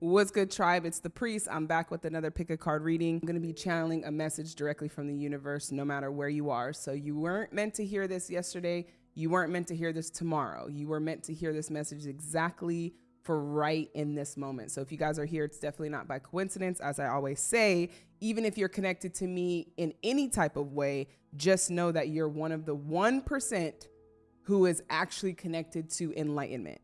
What's good, tribe? It's the priest. I'm back with another pick a card reading. I'm going to be channeling a message directly from the universe, no matter where you are. So, you weren't meant to hear this yesterday. You weren't meant to hear this tomorrow. You were meant to hear this message exactly for right in this moment. So, if you guys are here, it's definitely not by coincidence. As I always say, even if you're connected to me in any type of way, just know that you're one of the 1% who is actually connected to enlightenment.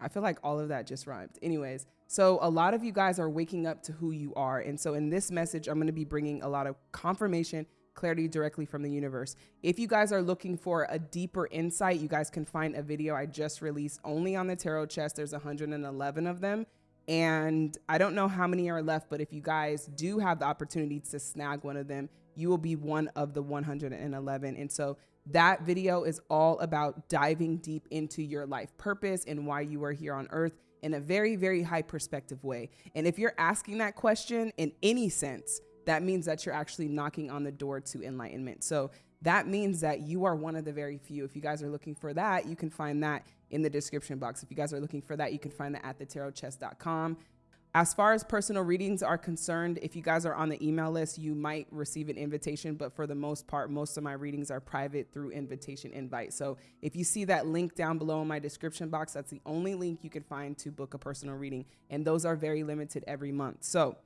I feel like all of that just rhymed. Anyways, so a lot of you guys are waking up to who you are. And so in this message, I'm going to be bringing a lot of confirmation, clarity directly from the universe. If you guys are looking for a deeper insight, you guys can find a video I just released only on the tarot chest. There's 111 of them. And I don't know how many are left, but if you guys do have the opportunity to snag one of them, you will be one of the 111. And so that video is all about diving deep into your life purpose and why you are here on earth in a very, very high perspective way. And if you're asking that question in any sense, that means that you're actually knocking on the door to enlightenment. So that means that you are one of the very few. If you guys are looking for that, you can find that in the description box. If you guys are looking for that, you can find that at thetarotchest.com. As far as personal readings are concerned, if you guys are on the email list, you might receive an invitation, but for the most part, most of my readings are private through invitation invite. So if you see that link down below in my description box, that's the only link you can find to book a personal reading. And those are very limited every month. So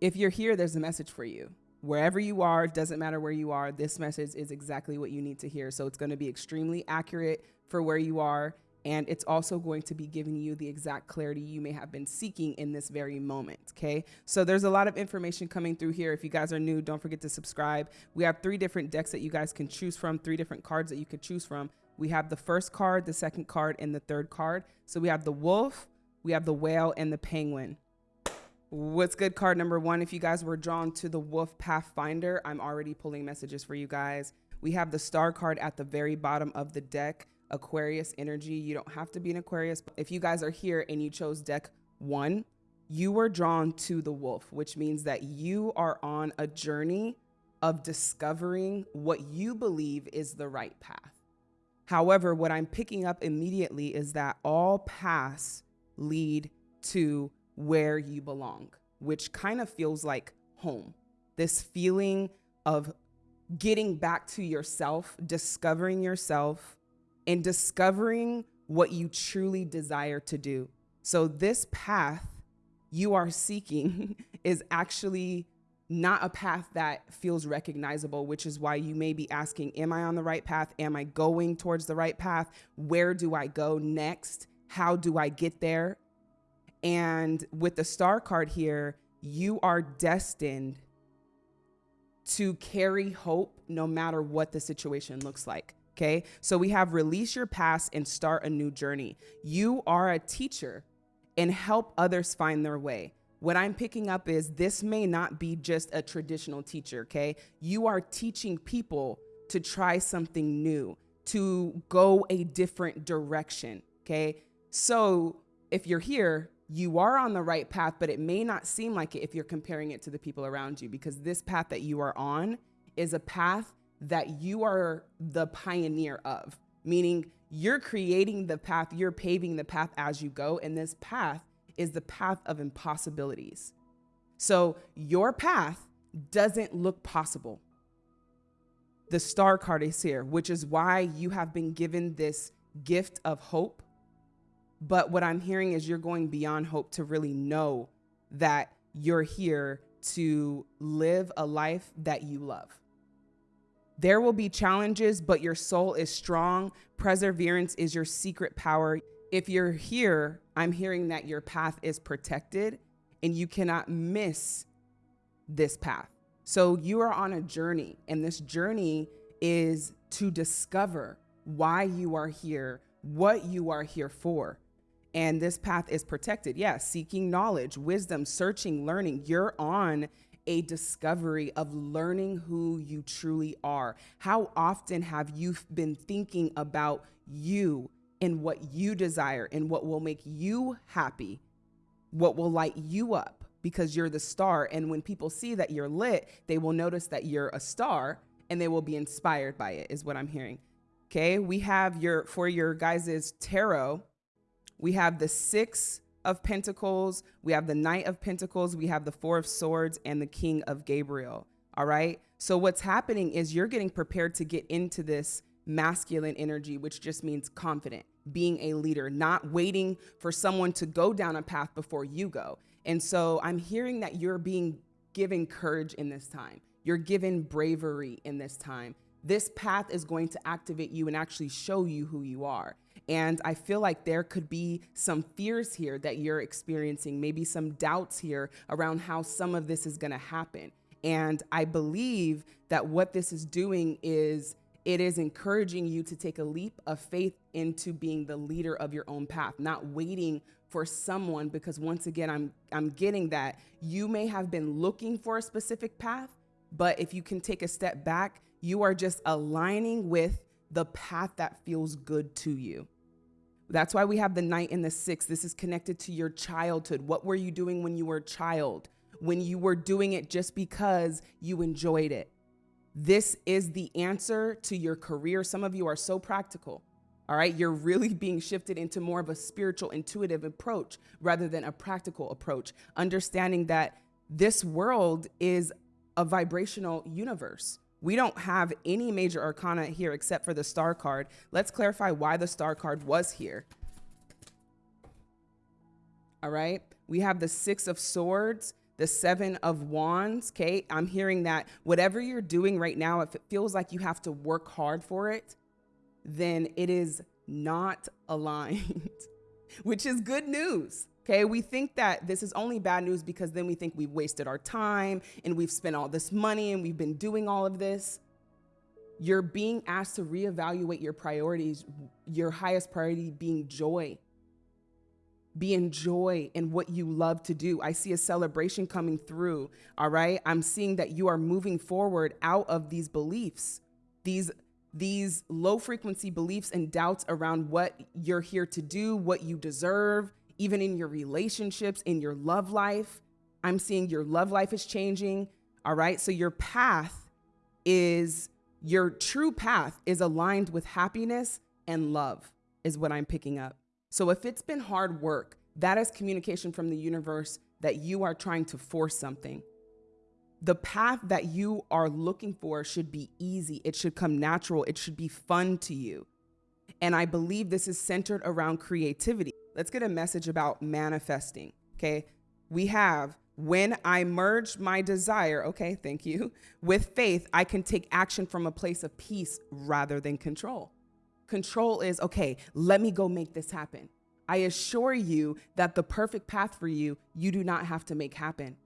if you're here, there's a message for you. Wherever you are, doesn't matter where you are, this message is exactly what you need to hear. So it's going to be extremely accurate for where you are and it's also going to be giving you the exact clarity you may have been seeking in this very moment. Okay. So there's a lot of information coming through here. If you guys are new, don't forget to subscribe. We have three different decks that you guys can choose from, three different cards that you could choose from. We have the first card, the second card, and the third card. So we have the wolf, we have the whale, and the penguin. What's good card number one? If you guys were drawn to the Wolf Pathfinder, I'm already pulling messages for you guys. We have the star card at the very bottom of the deck. Aquarius energy. You don't have to be an Aquarius. If you guys are here and you chose deck one, you were drawn to the wolf, which means that you are on a journey of discovering what you believe is the right path. However, what I'm picking up immediately is that all paths lead to where you belong, which kind of feels like home. This feeling of getting back to yourself, discovering yourself, in discovering what you truly desire to do. So, this path you are seeking is actually not a path that feels recognizable, which is why you may be asking, Am I on the right path? Am I going towards the right path? Where do I go next? How do I get there? And with the star card here, you are destined to carry hope no matter what the situation looks like. Okay. So we have release your past and start a new journey. You are a teacher and help others find their way. What I'm picking up is this may not be just a traditional teacher. Okay. You are teaching people to try something new, to go a different direction. Okay. So if you're here, you are on the right path, but it may not seem like it if you're comparing it to the people around you because this path that you are on is a path that you are the pioneer of, meaning you're creating the path, you're paving the path as you go. And this path is the path of impossibilities. So your path doesn't look possible. The star card is here, which is why you have been given this gift of hope. But what I'm hearing is you're going beyond hope to really know that you're here to live a life that you love. There will be challenges, but your soul is strong. Perseverance is your secret power. If you're here, I'm hearing that your path is protected and you cannot miss this path. So you are on a journey, and this journey is to discover why you are here, what you are here for. And this path is protected. Yes, yeah, seeking knowledge, wisdom, searching, learning. You're on a discovery of learning who you truly are. How often have you been thinking about you and what you desire and what will make you happy, what will light you up because you're the star? And when people see that you're lit, they will notice that you're a star and they will be inspired by it, is what I'm hearing. Okay, we have your for your guys's tarot. We have the Six of Pentacles, we have the Knight of Pentacles, we have the Four of Swords, and the King of Gabriel. All right. So, what's happening is you're getting prepared to get into this masculine energy, which just means confident, being a leader, not waiting for someone to go down a path before you go. And so, I'm hearing that you're being given courage in this time, you're given bravery in this time. This path is going to activate you and actually show you who you are. And I feel like there could be some fears here that you're experiencing, maybe some doubts here around how some of this is going to happen. And I believe that what this is doing is it is encouraging you to take a leap of faith into being the leader of your own path, not waiting for someone because once again I'm I'm getting that you may have been looking for a specific path, but if you can take a step back, you are just aligning with the path that feels good to you. That's why we have the Knight and the six. This is connected to your childhood. What were you doing when you were a child? When you were doing it just because you enjoyed it. This is the answer to your career. Some of you are so practical. All right, you're really being shifted into more of a spiritual, intuitive approach rather than a practical approach, understanding that this world is a vibrational universe. We don't have any major arcana here except for the star card. Let's clarify why the star card was here. All right. We have the six of swords, the seven of wands. Okay. I'm hearing that whatever you're doing right now, if it feels like you have to work hard for it, then it is not aligned, which is good news. Okay, we think that this is only bad news because then we think we've wasted our time and we've spent all this money and we've been doing all of this. You're being asked to reevaluate your priorities, your highest priority being joy. Being joy in what you love to do. I see a celebration coming through. All right. I'm seeing that you are moving forward out of these beliefs, these these low frequency beliefs and doubts around what you're here to do, what you deserve, even in your relationships, in your love life. I'm seeing your love life is changing. All right. So your path is your true path is aligned with happiness and love, is what I'm picking up. So if it's been hard work, that is communication from the universe that you are trying to force something. The path that you are looking for should be easy. It should come natural. It should be fun to you. And I believe this is centered around creativity let's get a message about manifesting. Okay. We have when I merge my desire, okay, thank you, with faith, I can take action from a place of peace rather than control. Control is, okay, let me go make this happen. I assure you that the perfect path for you, you do not have to make happen.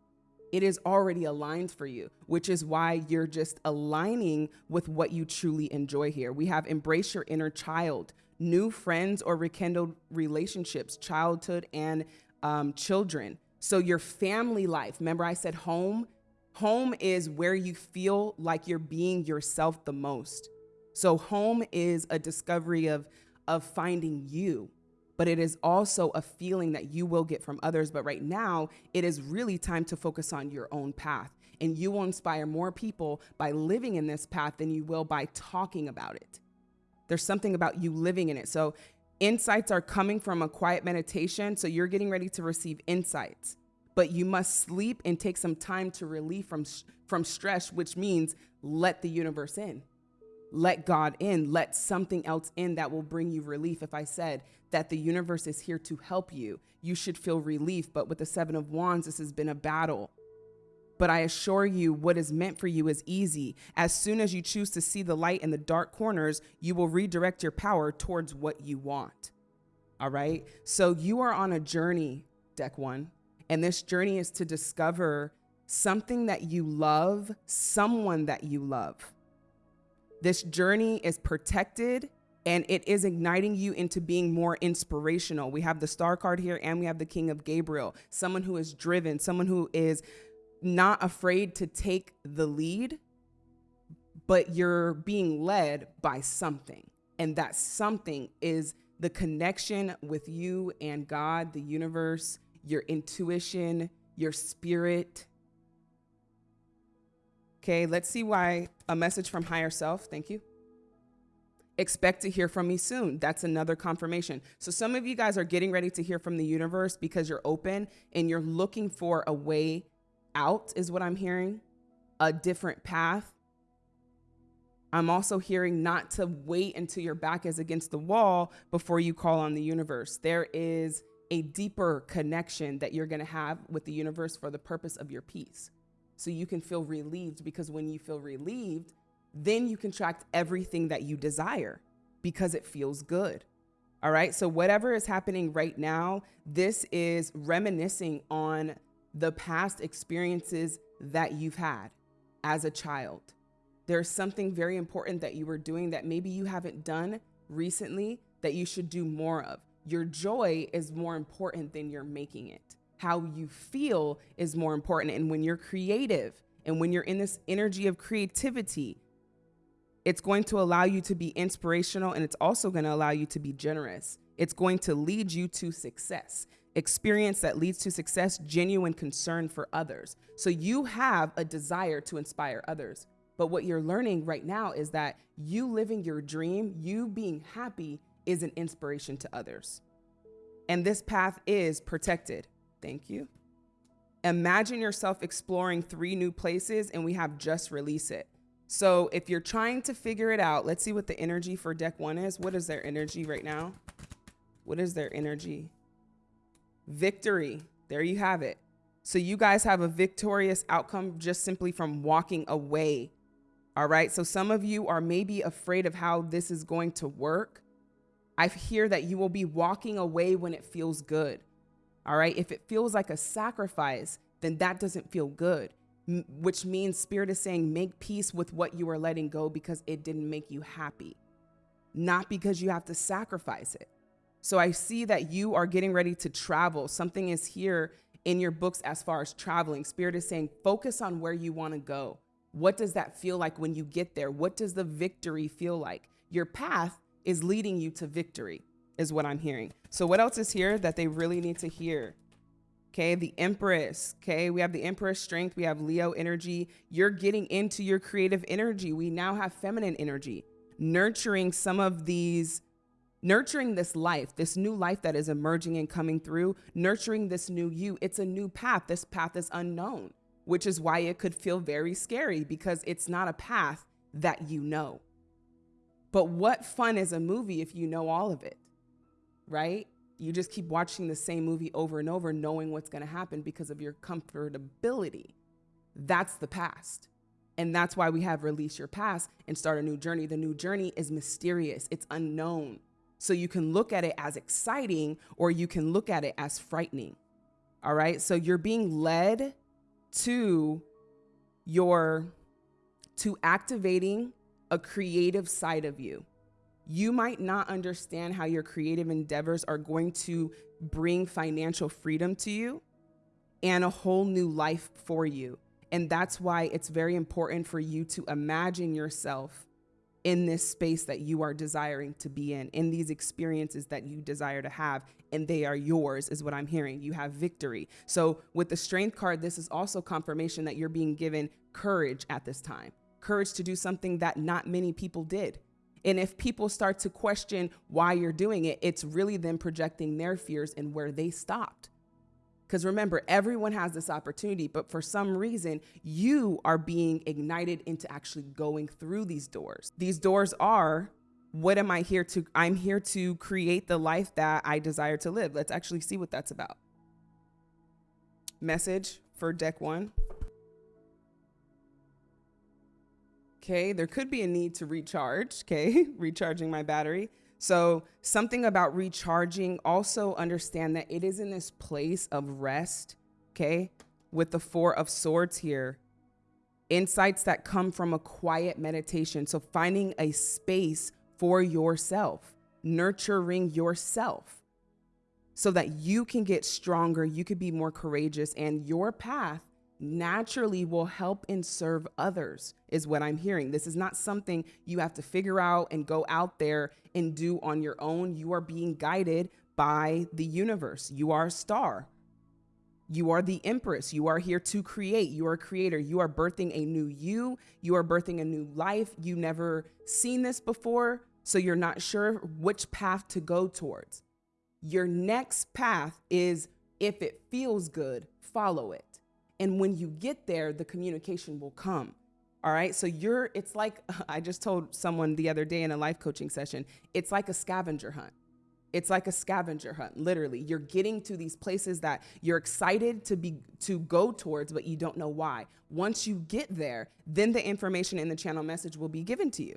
It is already aligned for you, which is why you're just aligning with what you truly enjoy here. We have embrace your inner child, new friends or rekindled relationships, childhood and um, children. So, your family life, remember I said home? Home is where you feel like you're being yourself the most. So, home is a discovery of, of finding you, but it is also a feeling that you will get from others. But right now, it is really time to focus on your own path. And you will inspire more people by living in this path than you will by talking about it. There's something about you living in it. So insights are coming from a quiet meditation. So you're getting ready to receive insights, but you must sleep and take some time to relieve from, from stress, which means let the universe in. Let God in, let something else in that will bring you relief. If I said that the universe is here to help you, you should feel relief. But with the Seven of Wands, this has been a battle. But I assure you, what is meant for you is easy. As soon as you choose to see the light in the dark corners, you will redirect your power towards what you want. All right. So you are on a journey, deck one. And this journey is to discover something that you love, someone that you love. This journey is protected and it is igniting you into being more inspirational. We have the star card here and we have the king of Gabriel, someone who is driven, someone who is not afraid to take the lead, but you're being led by something. And that something is the connection with you and God, the universe, your intuition, your spirit. Okay, let's see why a message from higher self. Thank you. expect to hear from me soon. That's another confirmation. So some of you guys are getting ready to hear from the universe because you're open and you're looking for a way out, is what I'm hearing, a different path. I'm also hearing not to wait until your back is against the wall before you call on the universe. There is a deeper connection that you're going to have with the universe for the purpose of your peace. So you can feel relieved because when you feel relieved, then you contract everything that you desire because it feels good. All right. So, whatever is happening right now, this is reminiscing on the past experiences that you've had as a child. There's something very important that you were doing that maybe you haven't done recently that you should do more of. Your joy is more important than you're making it. How you feel is more important. And when you're creative and when you're in this energy of creativity, it's going to allow you to be inspirational and it's also going to allow you to be generous. It's going to lead you to success. Experience that leads to success, genuine concern for others. So you have a desire to inspire others. But what you're learning right now is that you living your dream, you being happy, is an inspiration to others. And this path is protected. Thank you. Imagine yourself exploring three new places, and we have just release it. So if you're trying to figure it out, let's see what the energy for deck one is. What is their energy right now? What is their energy? Victory. There you have it. So you guys have a victorious outcome just simply from walking away. All right. So some of you are maybe afraid of how this is going to work. I hear that you will be walking away when it feels good. All right. If it feels like a sacrifice, then that doesn't feel good which means spirit is saying make peace with what you are letting go because it didn't make you happy, not because you have to sacrifice it. So I see that you are getting ready to travel. Something is here in your books as far as traveling. Spirit is saying focus on where you want to go. What does that feel like when you get there? What does the victory feel like? Your path is leading you to victory, is what I'm hearing. So, what else is here that they really need to hear? Okay, the Empress. Okay, we have the Empress strength. We have Leo energy. You're getting into your creative energy. We now have feminine energy, nurturing some of these, nurturing this life, this new life that is emerging and coming through, nurturing this new you. It's a new path. This path is unknown, which is why it could feel very scary because it's not a path that you know. But what fun is a movie if you know all of it, right? you just keep watching the same movie over and over, knowing what's going to happen because of your comfortability. That's the past. And that's why we have release your past and start a new journey. The new journey is mysterious, it's unknown. So you can look at it as exciting or you can look at it as frightening. All right. So you're being led to your, to activating a creative side of you you might not understand how your creative endeavors are going to bring financial freedom to you and a whole new life for you. And that's why it's very important for you to imagine yourself in this space that you are desiring to be in, in these experiences that you desire to have, and they are yours, is what I'm hearing. You have victory. So, with the strength card, this is also confirmation that you're being given courage at this time courage to do something that not many people did. And if people start to question why you're doing it, it's really them projecting their fears and where they stopped. Because remember, everyone has this opportunity, but for some reason, you are being ignited into actually going through these doors. These doors are what am I here to? I'm here to create the life that I desire to live. Let's actually see what that's about. Message for deck one. Okay, there could be a need to recharge, okay, recharging my battery. So, something about recharging, also understand that it is in this place of rest, okay, with the Four of Swords here. Insights that come from a quiet meditation. So, finding a space for yourself, nurturing yourself so that you can get stronger, you could be more courageous, and your path naturally will help and serve others, is what I'm hearing. This is not something you have to figure out and go out there and do on your own. You are being guided by the universe. You are a star. You are the empress. You are here to create. You are a creator. You are birthing a new you. You are birthing a new life. You never seen this before. So you're not sure which path to go towards. Your next path is if it feels good, follow it. And when you get there, the communication will come. All right. So you're, it's like, I just told someone the other day in a life coaching session, it's like a scavenger hunt. It's like a scavenger hunt, literally. You're getting to these places that you're excited to be to go towards, but you don't know why. Once you get there, then the information in the channel message will be given to you.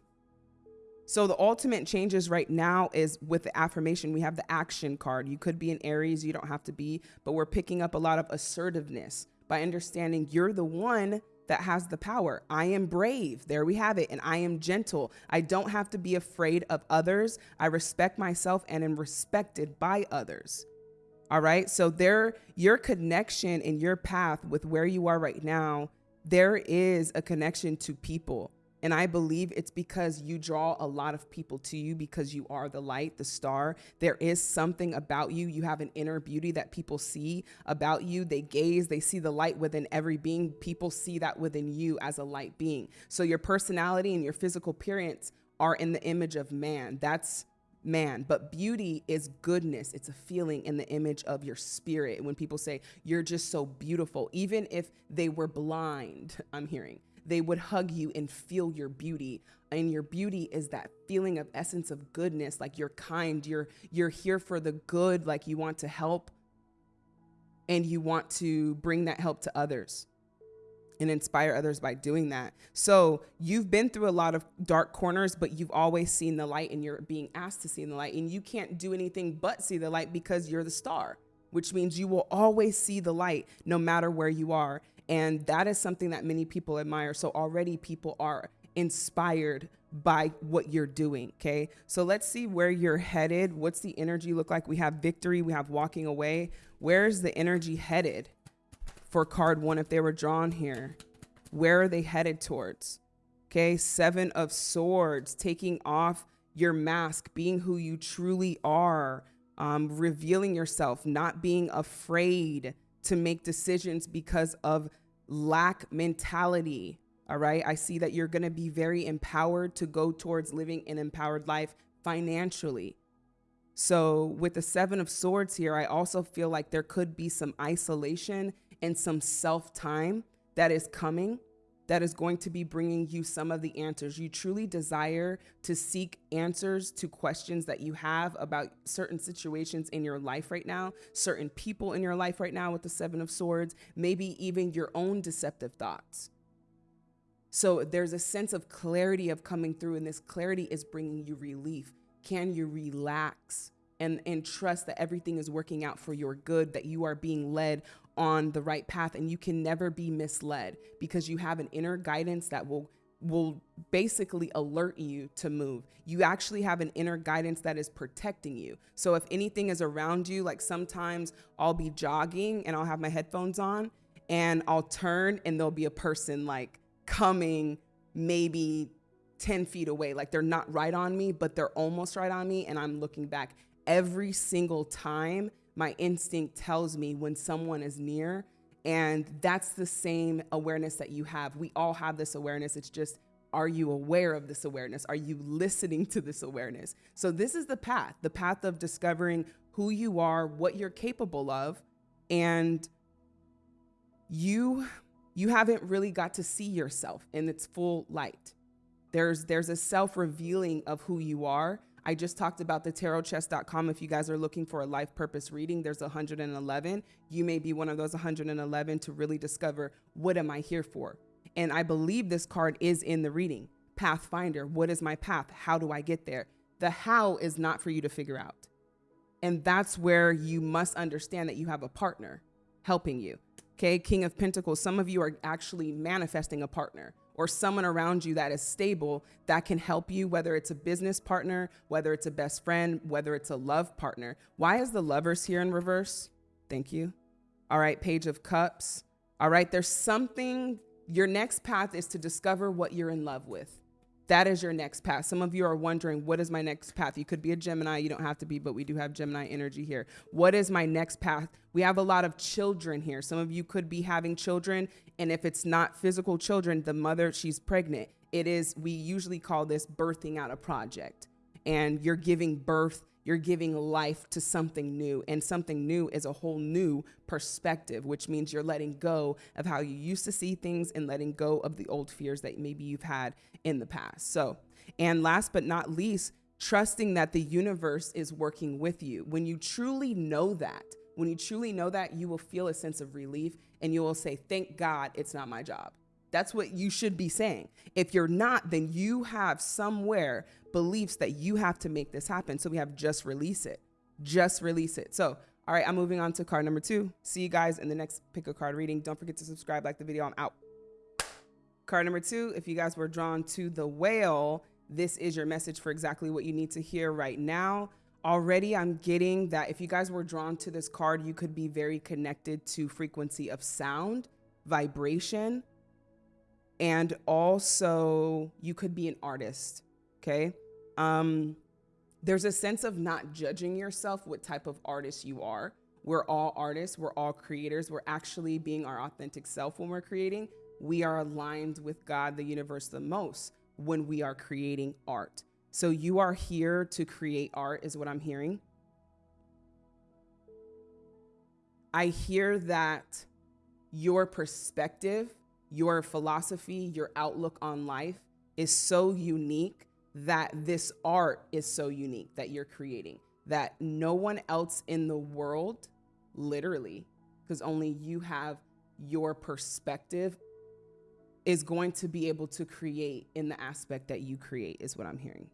So the ultimate changes right now is with the affirmation, we have the action card. You could be in Aries, you don't have to be, but we're picking up a lot of assertiveness by understanding you're the one that has the power. I am brave. There we have it. And I am gentle. I don't have to be afraid of others. I respect myself and am respected by others. All right. So there, your connection and your path with where you are right now, there is a connection to people. And I believe it's because you draw a lot of people to you because you are the light, the star. There is something about you. You have an inner beauty that people see about you. They gaze, they see the light within every being. People see that within you as a light being. So your personality and your physical appearance are in the image of man. That's man. But beauty is goodness. It's a feeling in the image of your spirit. When people say, you're just so beautiful, even if they were blind, I'm hearing they would hug you and feel your beauty and your beauty is that feeling of essence of goodness like you're kind you're you're here for the good like you want to help and you want to bring that help to others and inspire others by doing that. So you've been through a lot of dark corners, but you've always seen the light and you're being asked to see the light. And you can't do anything but see the light because you're the star, which means you will always see the light no matter where you are. And that is something that many people admire. So already people are inspired by what you're doing. Okay. So let's see where you're headed. What's the energy look like? We have victory, we have walking away. Where's the energy headed for card one if they were drawn here? Where are they headed towards? Okay. Seven of swords, taking off your mask, being who you truly are, um, revealing yourself, not being afraid to make decisions because of lack mentality. All right. I see that you're going to be very empowered to go towards living an empowered life financially. So, with the Seven of Swords here, I also feel like there could be some isolation and some self time that is coming that is going to be bringing you some of the answers. You truly desire to seek answers to questions that you have about certain situations in your life right now, certain people in your life right now with the Seven of Swords, maybe even your own deceptive thoughts. So there's a sense of clarity of coming through, and this clarity is bringing you relief. Can you relax? and and trust that everything is working out for your good that you are being led on the right path and you can never be misled because you have an inner guidance that will will basically alert you to move. You actually have an inner guidance that is protecting you. So if anything is around you, like sometimes I'll be jogging and I'll have my headphones on and I'll turn and there'll be a person like coming maybe 10 feet away. Like they're not right on me, but they're almost right on me. And I'm looking back every single time my instinct tells me when someone is near. And that's the same awareness that you have. We all have this awareness. It's just, are you aware of this awareness? Are you listening to this awareness? So, this is the path the path of discovering who you are, what you're capable of, and you you haven't really got to see yourself in its full light. There's there's a self-revealing of who you are I just talked about the tarotchest.com. If you guys are looking for a life purpose reading, there's 111. You may be one of those 111 to really discover what am I here for? And I believe this card is in the reading. Pathfinder, what is my path? How do I get there? The how is not for you to figure out. And that's where you must understand that you have a partner helping you. Okay, King of Pentacles, some of you are actually manifesting a partner or someone around you that is stable that can help you, whether it's a business partner, whether it's a best friend, whether it's a love partner. Why is the lovers here in reverse? Thank you. All right, Page of Cups. All right, there's something, your next path is to discover what you're in love with. That is your next path. Some of you are wondering, what is my next path? You could be a Gemini, you don't have to be, but we do have Gemini energy here. What is my next path? We have a lot of children here. Some of you could be having children, and if it's not physical children, the mother, she's pregnant. It is, we usually call this birthing out a project. and you're giving birth you're giving life to something new and something new is a whole new perspective which means you're letting go of how you used to see things and letting go of the old fears that maybe you've had in the past. So and last but not least trusting that the universe is working with you. When you truly know that when you truly know that you will feel a sense of relief and you will say thank god it's not my job that's what you should be saying. If you're not, then you have somewhere beliefs that you have to make this happen. So we have just release it. Just release it. So, all right, I'm moving on to card number two. See you guys in the next pick a card reading. Don't forget to subscribe, like the video. I'm out. Card number two, if you guys were drawn to the whale, this is your message for exactly what you need to hear right now. Already, I'm getting that if you guys were drawn to this card, you could be very connected to frequency of sound, vibration, and also you could be an artist okay? Um, there's a sense of not judging yourself what type of artist you are. We're all artists we're all creators we're actually being our authentic self when we're creating. We are aligned with god the universe the most when we are creating art. So you are here to create art is what i'm hearing. I hear that your perspective your philosophy, your outlook on life is so unique that this art is so unique that you're creating that no one else in the world, literally, because only you have your perspective, is going to be able to create in the aspect that you create, is what I'm hearing.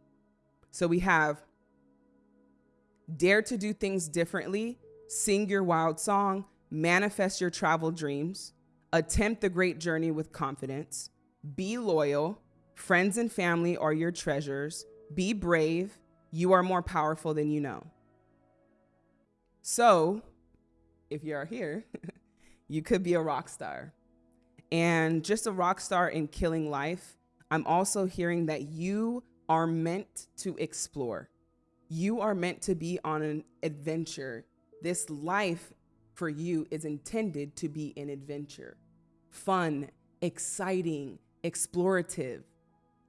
So we have dare to do things differently, sing your wild song, manifest your travel dreams, Attempt the great journey with confidence. Be loyal. Friends and family are your treasures. Be brave. You are more powerful than you know. So, if you are here, you could be a rock star. And just a rock star in killing life, I'm also hearing that you are meant to explore. You are meant to be on an adventure. This life for you is intended to be an adventure fun, exciting, explorative.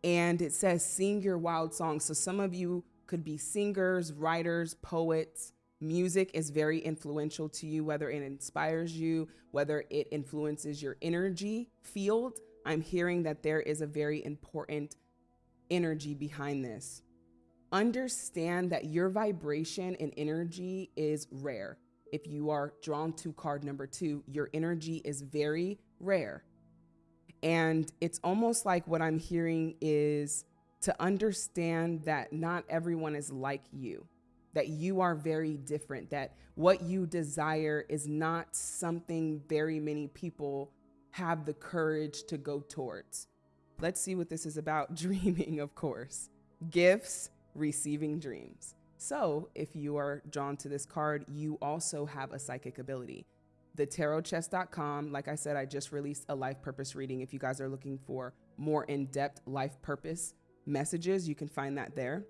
And it says, sing your wild song. So some of you could be singers, writers, poets. Music is very influential to you, whether it inspires you, whether it influences your energy field. I'm hearing that there is a very important energy behind this. Understand that your vibration and energy is rare. If you are drawn to card number two, your energy is very rare. And it's almost like what I'm hearing is to understand that not everyone is like you, that you are very different, that what you desire is not something very many people have the courage to go towards. Let's see what this is about. Dreaming, of course. Gifts, receiving dreams. So, if you are drawn to this card, you also have a psychic ability thetarotchest.com. Like I said, I just released a life purpose reading. If you guys are looking for more in depth life purpose messages, you can find that there.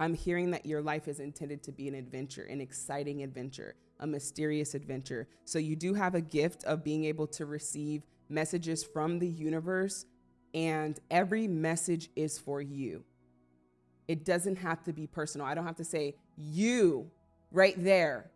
I'm hearing that your life is intended to be an adventure, an exciting adventure, a mysterious adventure. So you do have a gift of being able to receive messages from the universe, and every message is for you. It doesn't have to be personal. I don't have to say, you right there.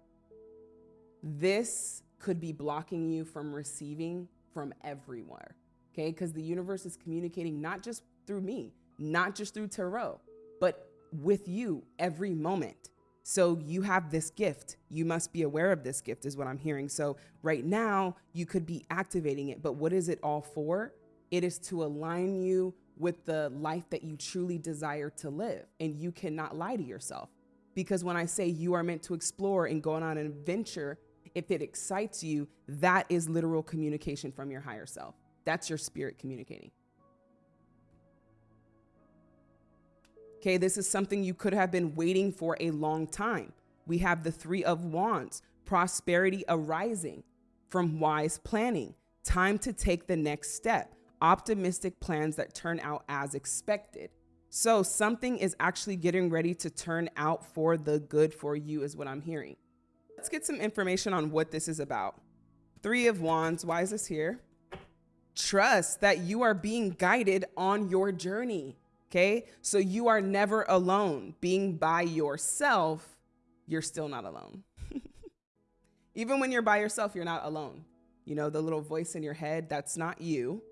This could be blocking you from receiving from everywhere. Okay, because the universe is communicating not just through me, not just through tarot, but with you every moment. So you have this gift. You must be aware of this gift, is what I'm hearing. So right now, you could be activating it, but what is it all for? It is to align you with the life that you truly desire to live. And you cannot lie to yourself. Because when I say you are meant to explore and go on an adventure, if it excites you, that is literal communication from your higher self. That's your spirit communicating. Okay, this is something you could have been waiting for a long time. We have the Three of Wands, prosperity arising from wise planning, time to take the next step, optimistic plans that turn out as expected. So, something is actually getting ready to turn out for the good for you, is what I'm hearing. Let's get some information on what this is about. Three of Wands, why is this here? Trust that you are being guided on your journey. Okay? So you are never alone. Being by yourself, you're still not alone. Even when you're by yourself, you're not alone. You know, the little voice in your head, that's not you.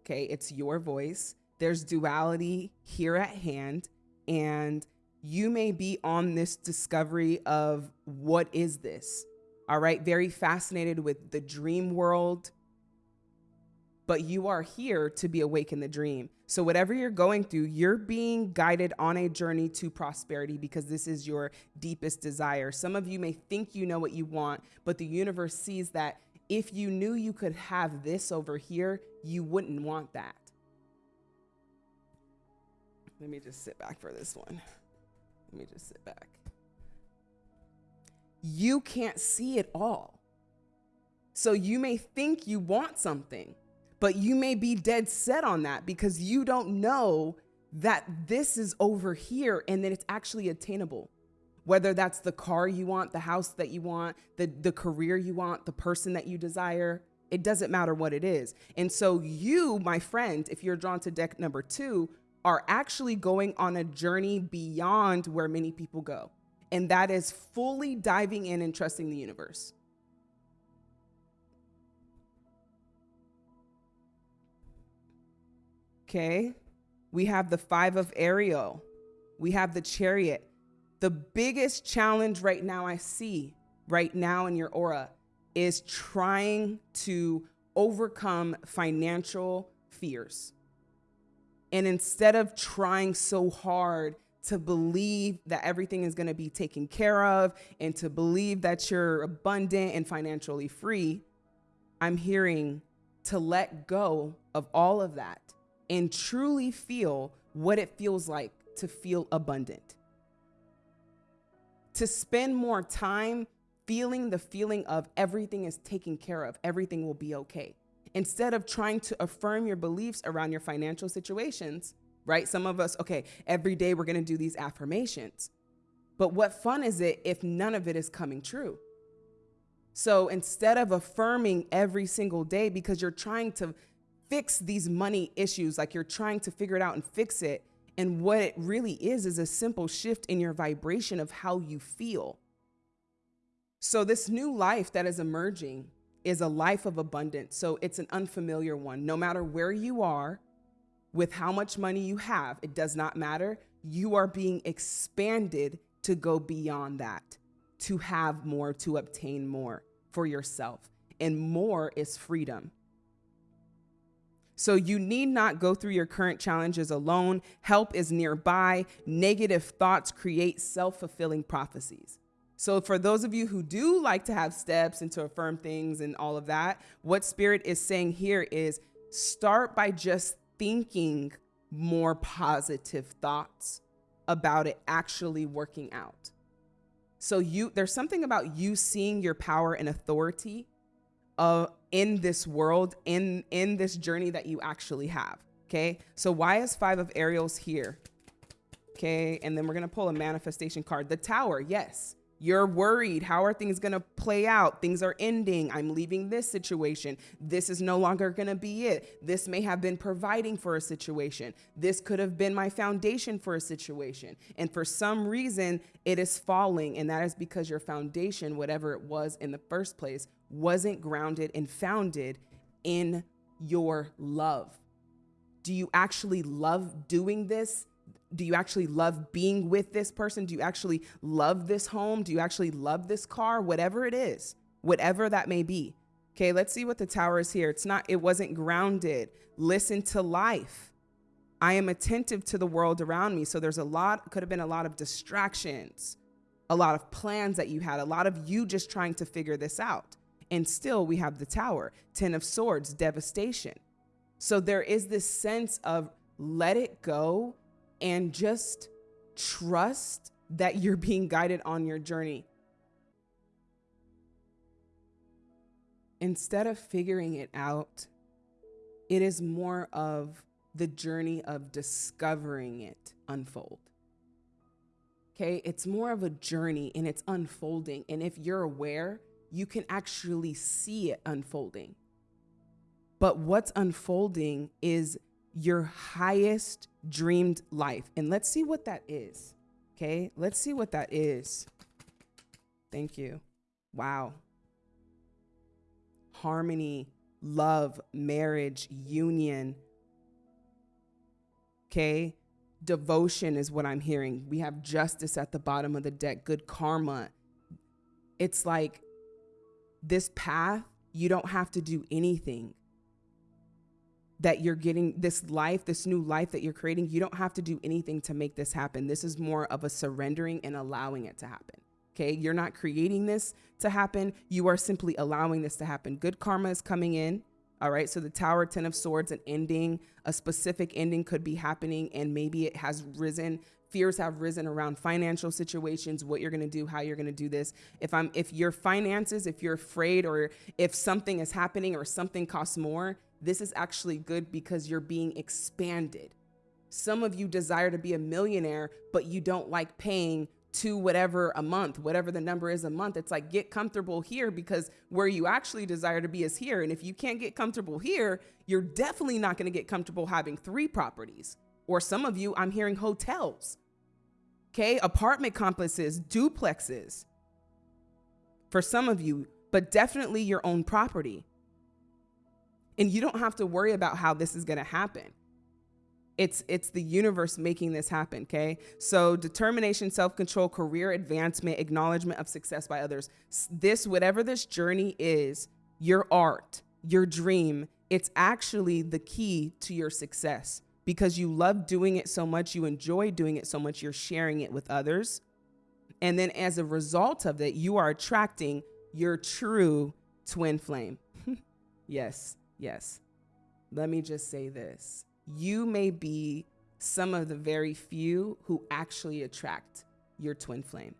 Okay? It's your voice. There's duality here at hand. And you may be on this discovery of what is this? All right? Very fascinated with the dream world but you are here to be awake in the dream. So, whatever you're going through, you're being guided on a journey to prosperity because this is your deepest desire. Some of you may think you know what you want, but the universe sees that if you knew you could have this over here, you wouldn't want that. Let me just sit back for this one. Let me just sit back. You can't see it all. So you may think you want something, but you may be dead set on that because you don't know that this is over here and that it's actually attainable. Whether that's the car you want, the house that you want, the, the career you want, the person that you desire, it doesn't matter what it is. And so, you, my friend, if you're drawn to deck number two, are actually going on a journey beyond where many people go. And that is fully diving in and trusting the universe. Okay. We have the five of Ariel. We have the chariot. The biggest challenge right now I see right now in your aura is trying to overcome financial fears. And instead of trying so hard to believe that everything is going to be taken care of and to believe that you're abundant and financially free, I'm hearing to let go of all of that and truly feel what it feels like to feel abundant. To spend more time feeling the feeling of everything is taken care of, everything will be okay. Instead of trying to affirm your beliefs around your financial situations, right? Some of us, okay, every day we're gonna do these affirmations. But what fun is it if none of it is coming true? So instead of affirming every single day because you're trying to fix these money issues, like you're trying to figure it out and fix it. And what it really is, is a simple shift in your vibration of how you feel. So, this new life that is emerging is a life of abundance. So, it's an unfamiliar one. No matter where you are, with how much money you have, it does not matter. You are being expanded to go beyond that, to have more, to obtain more for yourself. And more is freedom. So you need not go through your current challenges alone. Help is nearby. Negative thoughts create self fulfilling prophecies. So, for those of you who do like to have steps and to affirm things and all of that, what Spirit is saying here is start by just thinking more positive thoughts about it actually working out. So, you there's something about you seeing your power and authority uh, in this world, in in this journey that you actually have. Okay, so why is five of Ariels here? Okay, and then we're gonna pull a manifestation card. The Tower, yes. You're worried. How are things going to play out? Things are ending. I'm leaving this situation. This is no longer going to be it. This may have been providing for a situation. This could have been my foundation for a situation. And for some reason, it is falling. And that is because your foundation, whatever it was in the first place, wasn't grounded and founded in your love. Do you actually love doing this? Do you actually love being with this person? Do you actually love this home? Do you actually love this car? Whatever it is, whatever that may be. Okay, let's see what the tower is here. It's not, it wasn't grounded. Listen to life. I am attentive to the world around me. So there's a lot, could have been a lot of distractions, a lot of plans that you had, a lot of you just trying to figure this out. And still, we have the tower, 10 of swords, devastation. So there is this sense of let it go and just trust that you're being guided on your journey. Instead of figuring it out, it is more of the journey of discovering it unfold. Okay, it's more of a journey and it's unfolding. And if you're aware, you can actually see it unfolding. But what's unfolding is your highest dreamed life. And let's see what that is. Okay, let's see what that is. Thank you. Wow. Harmony, love, marriage, union. Okay, devotion is what I'm hearing. We have justice at the bottom of the deck, good karma. It's like this path, you don't have to do anything that you're getting this life, this new life that you're creating, you don't have to do anything to make this happen. This is more of a surrendering and allowing it to happen. Okay. You're not creating this to happen. You are simply allowing this to happen. Good karma is coming in. All right. So the Tower, Ten of Swords, an ending, a specific ending could be happening, and maybe it has risen. Fears have risen around financial situations, what you're going to do, how you're going to do this. If I'm, if your finances, if you're afraid, or if something is happening, or something costs more, this is actually good because you're being expanded. Some of you desire to be a millionaire, but you don't like paying to whatever a month, whatever the number is a month. It's like get comfortable here because where you actually desire to be is here. And if you can't get comfortable here, you're definitely not going to get comfortable having three properties. Or some of you, I'm hearing hotels, okay, apartment complexes, duplexes. For some of you, but definitely your own property. And you don't have to worry about how this is going to happen. It's it's the universe making this happen, okay? So determination, self-control, career advancement, acknowledgement of success by others. This whatever this journey is, your art, your dream, it's actually the key to your success because you love doing it so much, you enjoy doing it so much, you're sharing it with others. And then as a result of that, you are attracting your true twin flame. yes. Yes. Let me just say this. You may be some of the very few who actually attract your twin flame.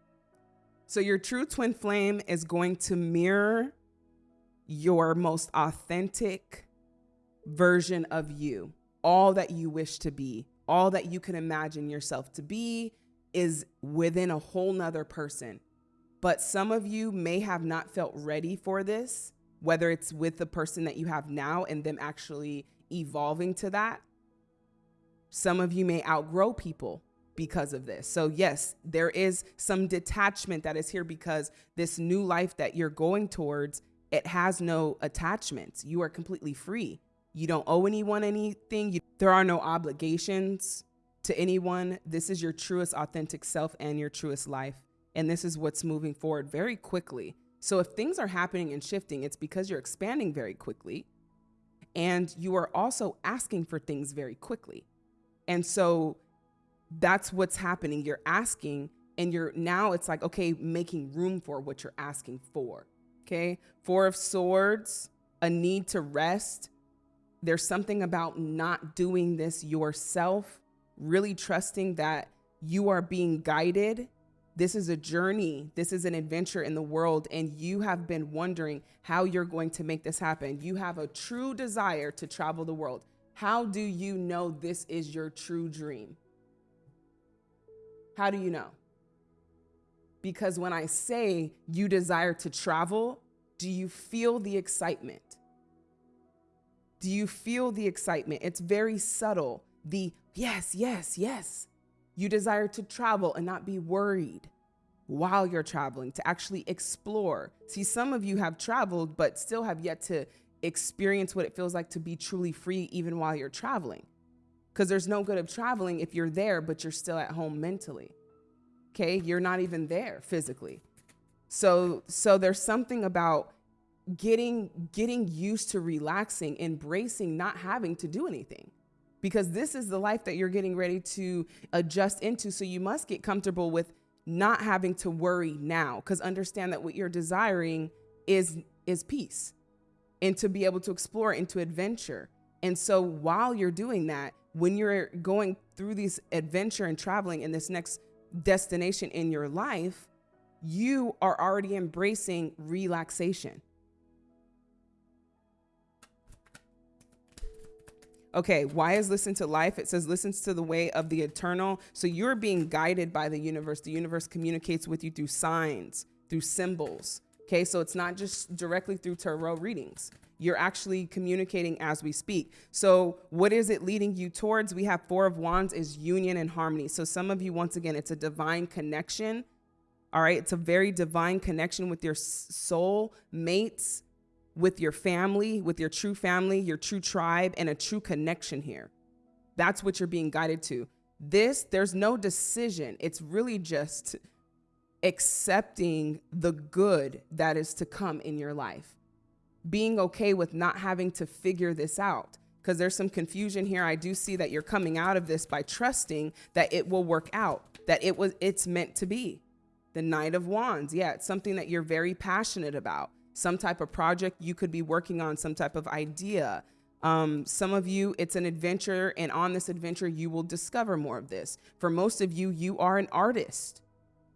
So, your true twin flame is going to mirror your most authentic version of you, all that you wish to be, all that you can imagine yourself to be is within a whole nother person. But some of you may have not felt ready for this whether it's with the person that you have now and them actually evolving to that. Some of you may outgrow people because of this. So, yes, there is some detachment that is here because this new life that you're going towards, it has no attachments. You are completely free. You don't owe anyone anything. You, there are no obligations to anyone. This is your truest, authentic self and your truest life. And this is what's moving forward very quickly. So if things are happening and shifting, it's because you're expanding very quickly and you are also asking for things very quickly. And so that's what's happening. You're asking and you're now it's like, okay, making room for what you're asking for. Okay. Four of Swords, a need to rest. There's something about not doing this yourself, really trusting that you are being guided this is a journey. This is an adventure in the world. And you have been wondering how you're going to make this happen. You have a true desire to travel the world. How do you know this is your true dream? How do you know? Because when I say you desire to travel, do you feel the excitement? Do you feel the excitement? It's very subtle. The yes, yes, yes. You desire to travel and not be worried while you're traveling, to actually explore. See, some of you have traveled, but still have yet to experience what it feels like to be truly free even while you're traveling. Because there's no good of traveling if you're there, but you're still at home mentally. Okay, you're not even there physically. So, so there's something about getting getting used to relaxing, embracing not having to do anything because this is the life that you're getting ready to adjust into. So you must get comfortable with not having to worry now because understand that what you're desiring is is peace and to be able to explore into adventure. And so while you're doing that, when you're going through this adventure and traveling in this next destination in your life, you are already embracing relaxation. Okay, why is listen to life? It says listens to the way of the eternal. So you're being guided by the universe. The universe communicates with you through signs, through symbols. Okay, so it's not just directly through tarot readings. You're actually communicating as we speak. So, what is it leading you towards? We have Four of Wands is union and harmony. So, some of you, once again, it's a divine connection. All right, it's a very divine connection with your soul mates, with your family, with your true family, your true tribe, and a true connection here. That's what you're being guided to. This, there's no decision. It's really just accepting the good that is to come in your life being okay with not having to figure this out because there's some confusion here. I do see that you're coming out of this by trusting that it will work out, that it was it's meant to be. The Knight of Wands, yeah, it's something that you're very passionate about. Some type of project you could be working on, some type of idea. Um, some of you, it's an adventure, and on this adventure, you will discover more of this. For most of you, you are an artist.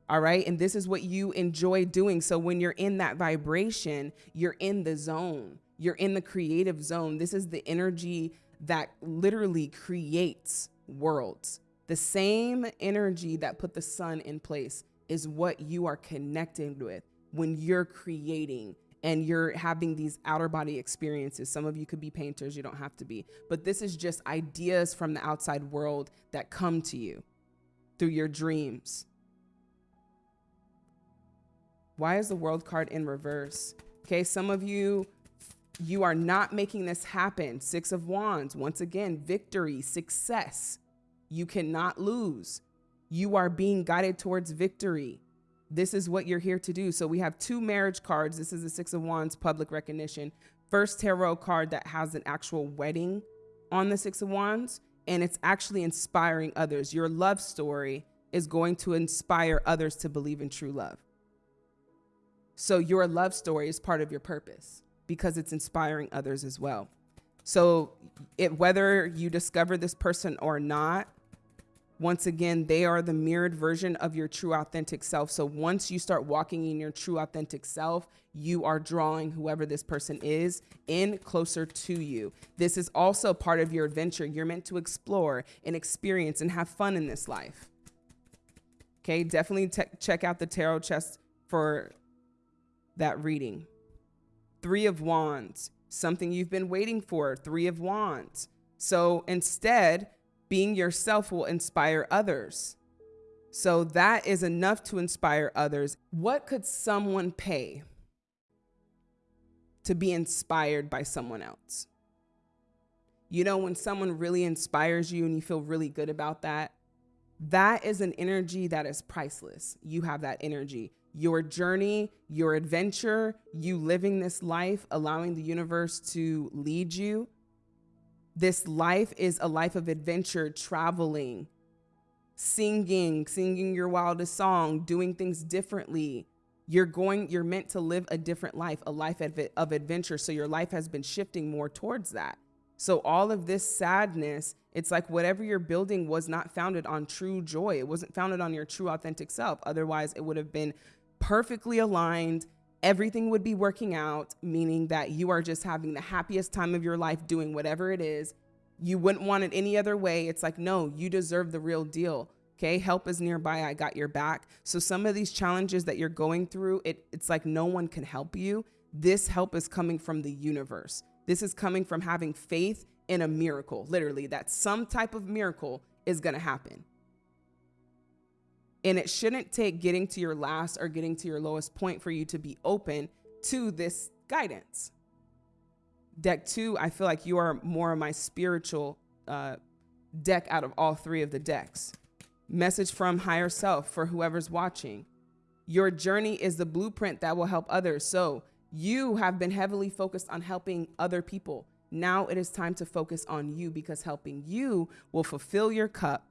All right. And this is what you enjoy doing. So when you're in that vibration, you're in the zone, you're in the creative zone. This is the energy that literally creates worlds. The same energy that put the sun in place is what you are connecting with when you're creating and you're having these outer body experiences. Some of you could be painters, you don't have to be. But this is just ideas from the outside world that come to you through your dreams why is the world card in reverse? Okay, some of you, you are not making this happen. Six of Wands, once again, victory, success. You cannot lose. You are being guided towards victory. This is what you're here to do. So we have two marriage cards. This is the Six of Wands, public recognition. First tarot card that has an actual wedding on the Six of Wands, and it's actually inspiring others. Your love story is going to inspire others to believe in true love. So your love story is part of your purpose because it's inspiring others as well. So it, whether you discover this person or not, once again, they are the mirrored version of your true authentic self. So once you start walking in your true authentic self, you are drawing whoever this person is in closer to you. This is also part of your adventure. You're meant to explore and experience and have fun in this life. Okay, definitely check out the tarot chest for that reading. Three of Wands, something you've been waiting for, Three of Wands. So instead, being yourself will inspire others. So that is enough to inspire others. What could someone pay to be inspired by someone else? You know, when someone really inspires you and you feel really good about that, that is an energy that is priceless. You have that energy your journey, your adventure, you living this life, allowing the universe to lead you. This life is a life of adventure, traveling, singing, singing your wildest song, doing things differently. You're going, you're meant to live a different life, a life of adventure. So your life has been shifting more towards that. So all of this sadness, it's like whatever you're building was not founded on true joy. It wasn't founded on your true authentic self. Otherwise, it would have been perfectly aligned. Everything would be working out, meaning that you are just having the happiest time of your life doing whatever it is. You wouldn't want it any other way. It's like, no, you deserve the real deal. Okay, help is nearby. I got your back. So some of these challenges that you're going through, it, it's like no one can help you. This help is coming from the universe. This is coming from having faith in a miracle, literally, that some type of miracle is to happen. And it shouldn't take getting to your last or getting to your lowest point for you to be open to this guidance. Deck two, I feel like you are more of my spiritual uh, deck out of all three of the decks. Message from higher self for whoever's watching. Your journey is the blueprint that will help others. So you have been heavily focused on helping other people. Now it is time to focus on you because helping you will fulfill your cup.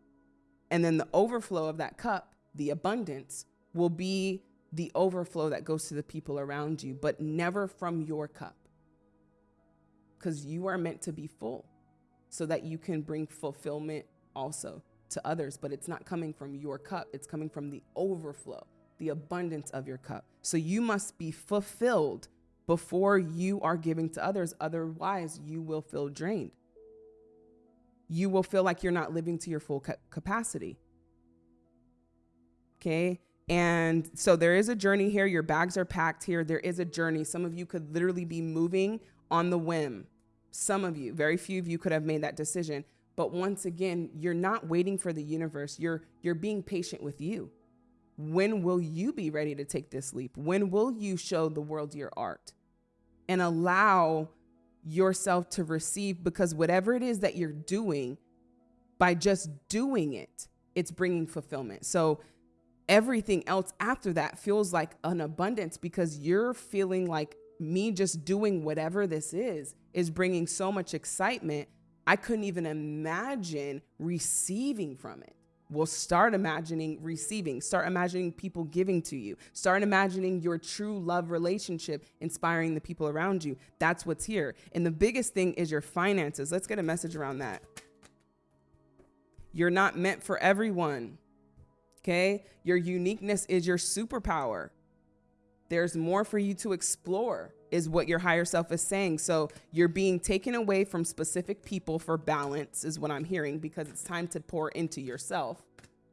And then the overflow of that cup the abundance will be the overflow that goes to the people around you, but never from your cup. Because you are meant to be full so that you can bring fulfillment also to others, but it's not coming from your cup, it's coming from the overflow, the abundance of your cup. So you must be fulfilled before you are giving to others. Otherwise, you will feel drained. You will feel like you're not living to your full capacity. Okay. And so there is a journey here. Your bags are packed here. There is a journey. Some of you could literally be moving on the whim. Some of you, very few of you could have made that decision. But once again, you're not waiting for the universe. You're you're being patient with you. When will you be ready to take this leap? When will you show the world your art and allow yourself to receive because whatever it is that you're doing by just doing it, it's bringing fulfillment. So everything else after that feels like an abundance because you're feeling like me just doing whatever this is is bringing so much excitement. I couldn't even imagine receiving from it. Well, start imagining receiving, start imagining people giving to you, start imagining your true love relationship inspiring the people around you. That's what's here. And the biggest thing is your finances. Let's get a message around that. You're not meant for everyone. Okay. Your uniqueness is your superpower. There's more for you to explore, is what your higher self is saying. So you're being taken away from specific people for balance, is what I'm hearing, because it's time to pour into yourself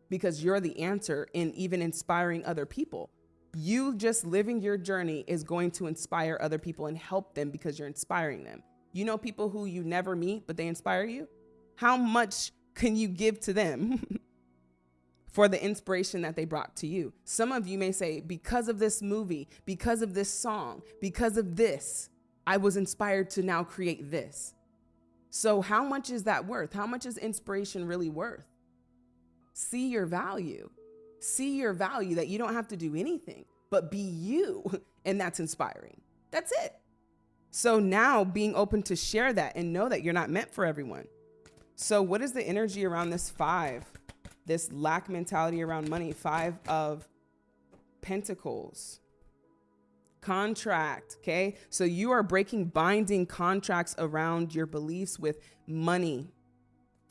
because you're the answer in even inspiring other people. You just living your journey is going to inspire other people and help them because you're inspiring them. You know, people who you never meet, but they inspire you? How much can you give to them? for the inspiration that they brought to you. Some of you may say, because of this movie, because of this song, because of this, I was inspired to now create this. So, how much is that worth? How much is inspiration really worth? See your value. See your value that you don't have to do anything, but be you. And that's inspiring. That's it. So, now being open to share that and know that you're not meant for everyone. So, what is the energy around this five? This lack mentality around money. Five of Pentacles. Contract, okay? So you are breaking binding contracts around your beliefs with money,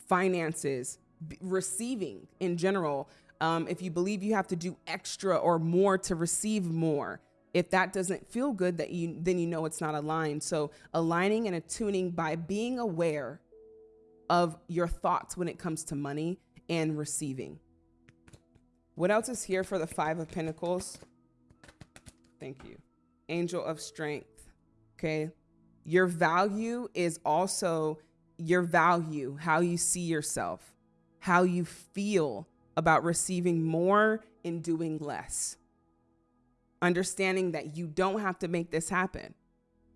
finances, receiving in general. Um, if you believe you have to do extra or more to receive more, if that doesn't feel good, that you then you know it's not aligned. So aligning and attuning by being aware of your thoughts when it comes to money and receiving. What else is here for the Five of Pentacles? Thank you. Angel of Strength. Okay. Your value is also your value, how you see yourself, how you feel about receiving more and doing less. Understanding that you don't have to make this happen.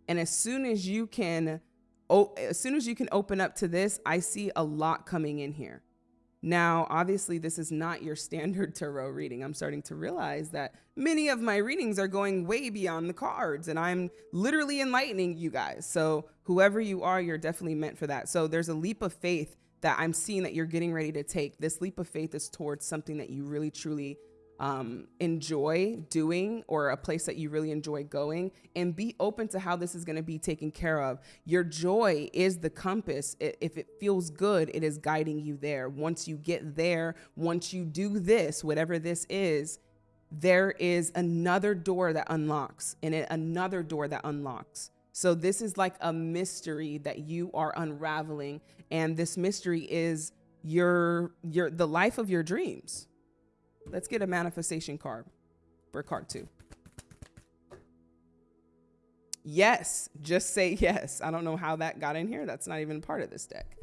And as soon as you can, as soon as you can open up to this, I see a lot coming in here. Now, obviously, this is not your standard tarot reading. I'm starting to realize that many of my readings are going way beyond the cards, and I'm literally enlightening you guys. So, whoever you are, you're definitely meant for that. So, there's a leap of faith that I'm seeing that you're getting ready to take. This leap of faith is towards something that you really, truly um, enjoy doing or a place that you really enjoy going and be open to how this is going to be taken care of. Your joy is the compass. If it feels good, it is guiding you there. Once you get there, once you do this, whatever this is, there is another door that unlocks and another door that unlocks. So this is like a mystery that you are unraveling and this mystery is your your the life of your dreams Let's get a manifestation card for card two. Yes, just say yes. I don't know how that got in here. That's not even part of this deck.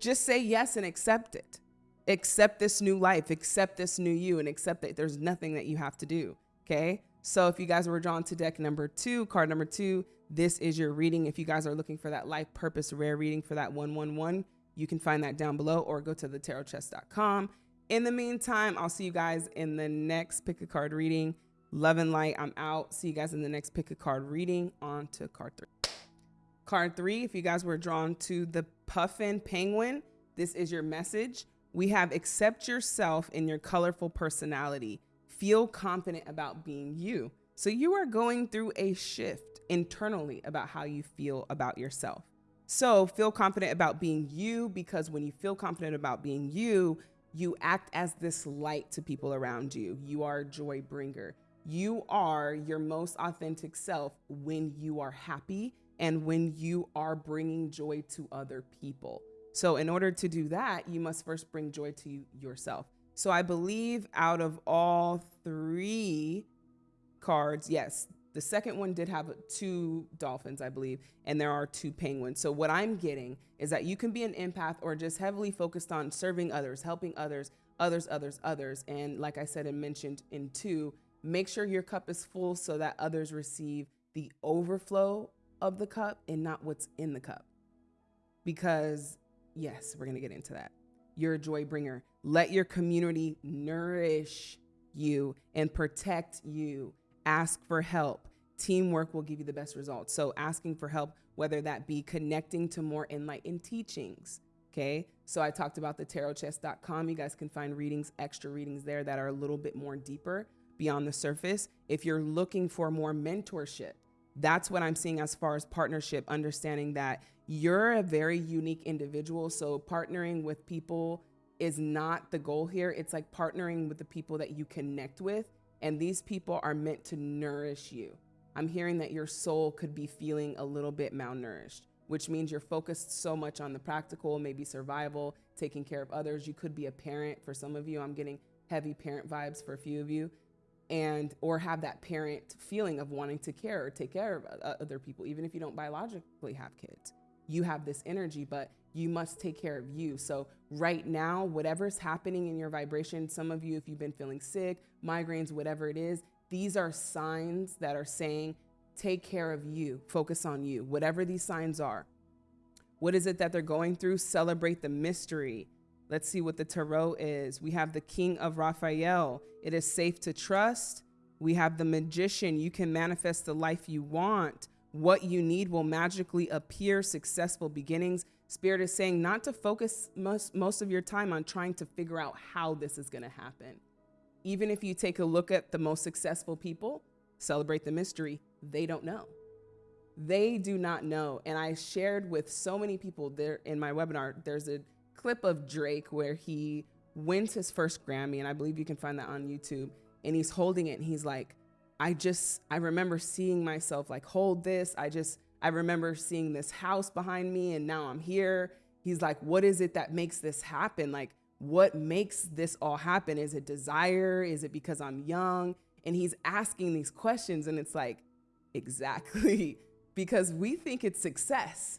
Just say yes and accept it. Accept this new life, accept this new you, and accept that there's nothing that you have to do. Okay. So if you guys were drawn to deck number two, card number two, this is your reading. If you guys are looking for that life purpose rare reading for that 111, you can find that down below or go to thetarotchest.com in the meantime, I'll see you guys in the next pick a card reading. Love and light. I'm out. See you guys in the next pick a card reading. On to card three. Card three, if you guys were drawn to the puffin penguin, this is your message. We have accept yourself in your colorful personality. Feel confident about being you. So you are going through a shift internally about how you feel about yourself. So feel confident about being you because when you feel confident about being you, you act as this light to people around you. You are a joy bringer. You are your most authentic self when you are happy and when you are bringing joy to other people. So, in order to do that, you must first bring joy to yourself. So I believe out of all three cards, yes, the second one did have two dolphins, I believe, and there are two penguins. So what I'm getting is that you can be an empath or just heavily focused on serving others, helping others, others, others, others. And like I said and mentioned in two, make sure your cup is full so that others receive the overflow of the cup and not what's in the cup. Because yes, we're going to get into that. You're a joy bringer. Let your community nourish you and protect you ask for help. Teamwork will give you the best results. So, asking for help, whether that be connecting to more enlightened teachings. Okay. So, I talked about the tarotchest.com. You guys can find readings, extra readings there that are a little bit more deeper beyond the surface. If you're looking for more mentorship, that's what I'm seeing as far as partnership, understanding that you're a very unique individual. So, partnering with people is not the goal here. It's like partnering with the people that you connect with and these people are meant to nourish you. I'm hearing that your soul could be feeling a little bit malnourished, which means you're focused so much on the practical, maybe survival, taking care of others. You could be a parent for some of you. I'm getting heavy parent vibes for a few of you and or have that parent feeling of wanting to care or take care of uh, other people even if you don't biologically have kids you have this energy but you must take care of you. So, right now, whatever's happening in your vibration, some of you, if you've been feeling sick, migraines, whatever it is, these are signs that are saying, take care of you, focus on you, whatever these signs are. What is it that they're going through? Celebrate the mystery. Let's see what the tarot is. We have the King of Raphael. It is safe to trust. We have the Magician. You can manifest the life you want. What you need will magically appear. Successful beginnings. Spirit is saying not to focus most, most of your time on trying to figure out how this is going to happen. Even if you take a look at the most successful people, celebrate the mystery, they don't know. They do not know. And I shared with so many people there in my webinar, there's a clip of Drake where he wins his first Grammy, and I believe you can find that on YouTube. And he's holding it, and he's like, I just, I remember seeing myself like hold this. I just, I remember seeing this house behind me and now I'm here. He's like, what is it that makes this happen? Like, what makes this all happen? Is it desire? Is it because I'm young? And he's asking these questions, and it's like, exactly, because we think it's success.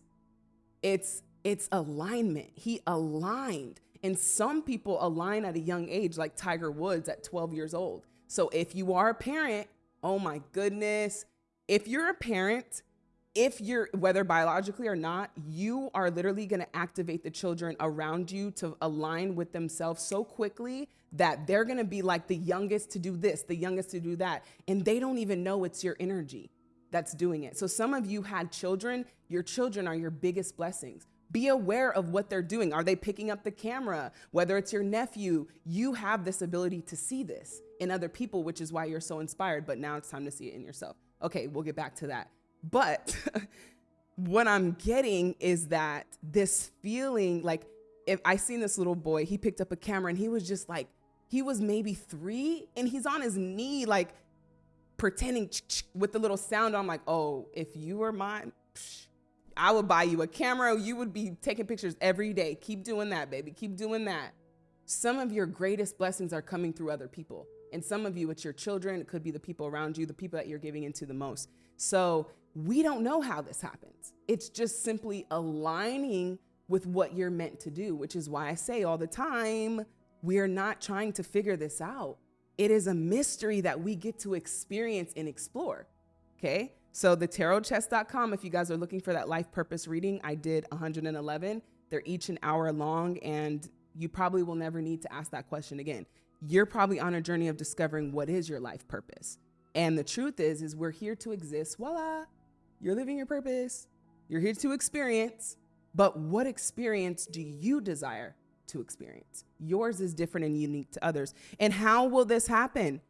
It's it's alignment. He aligned. And some people align at a young age, like Tiger Woods at 12 years old. So if you are a parent, oh my goodness, if you're a parent if you're whether biologically or not you are literally going to activate the children around you to align with themselves so quickly that they're going to be like the youngest to do this the youngest to do that and they don't even know it's your energy that's doing it. So some of you had children your children are your biggest blessings. Be aware of what they're doing. Are they picking up the camera? Whether it's your nephew you have this ability to see this in other people which is why you're so inspired but now it's time to see it in yourself. Okay we'll get back to that but what I'm getting is that this feeling like if I seen this little boy, he picked up a camera and he was just like, he was maybe three and he's on his knee, like pretending with the little sound. I'm like, oh, if you were mine, I would buy you a camera. You would be taking pictures every day. Keep doing that, baby. Keep doing that. Some of your greatest blessings are coming through other people. And some of you, it's your children. It could be the people around you, the people that you're giving into the most. So we don't know how this happens. It's just simply aligning with what you're meant to do, which is why I say all the time, we're not trying to figure this out. It is a mystery that we get to experience and explore. Okay. So the tarotchest.com, if you guys are looking for that life purpose reading, I did 111. They're each an hour long, and you probably will never need to ask that question again. You're probably on a journey of discovering what is your life purpose. And the truth is, is we're here to exist. Voila, you're living your purpose. You're here to experience. But what experience do you desire to experience? Yours is different and unique to others. And how will this happen?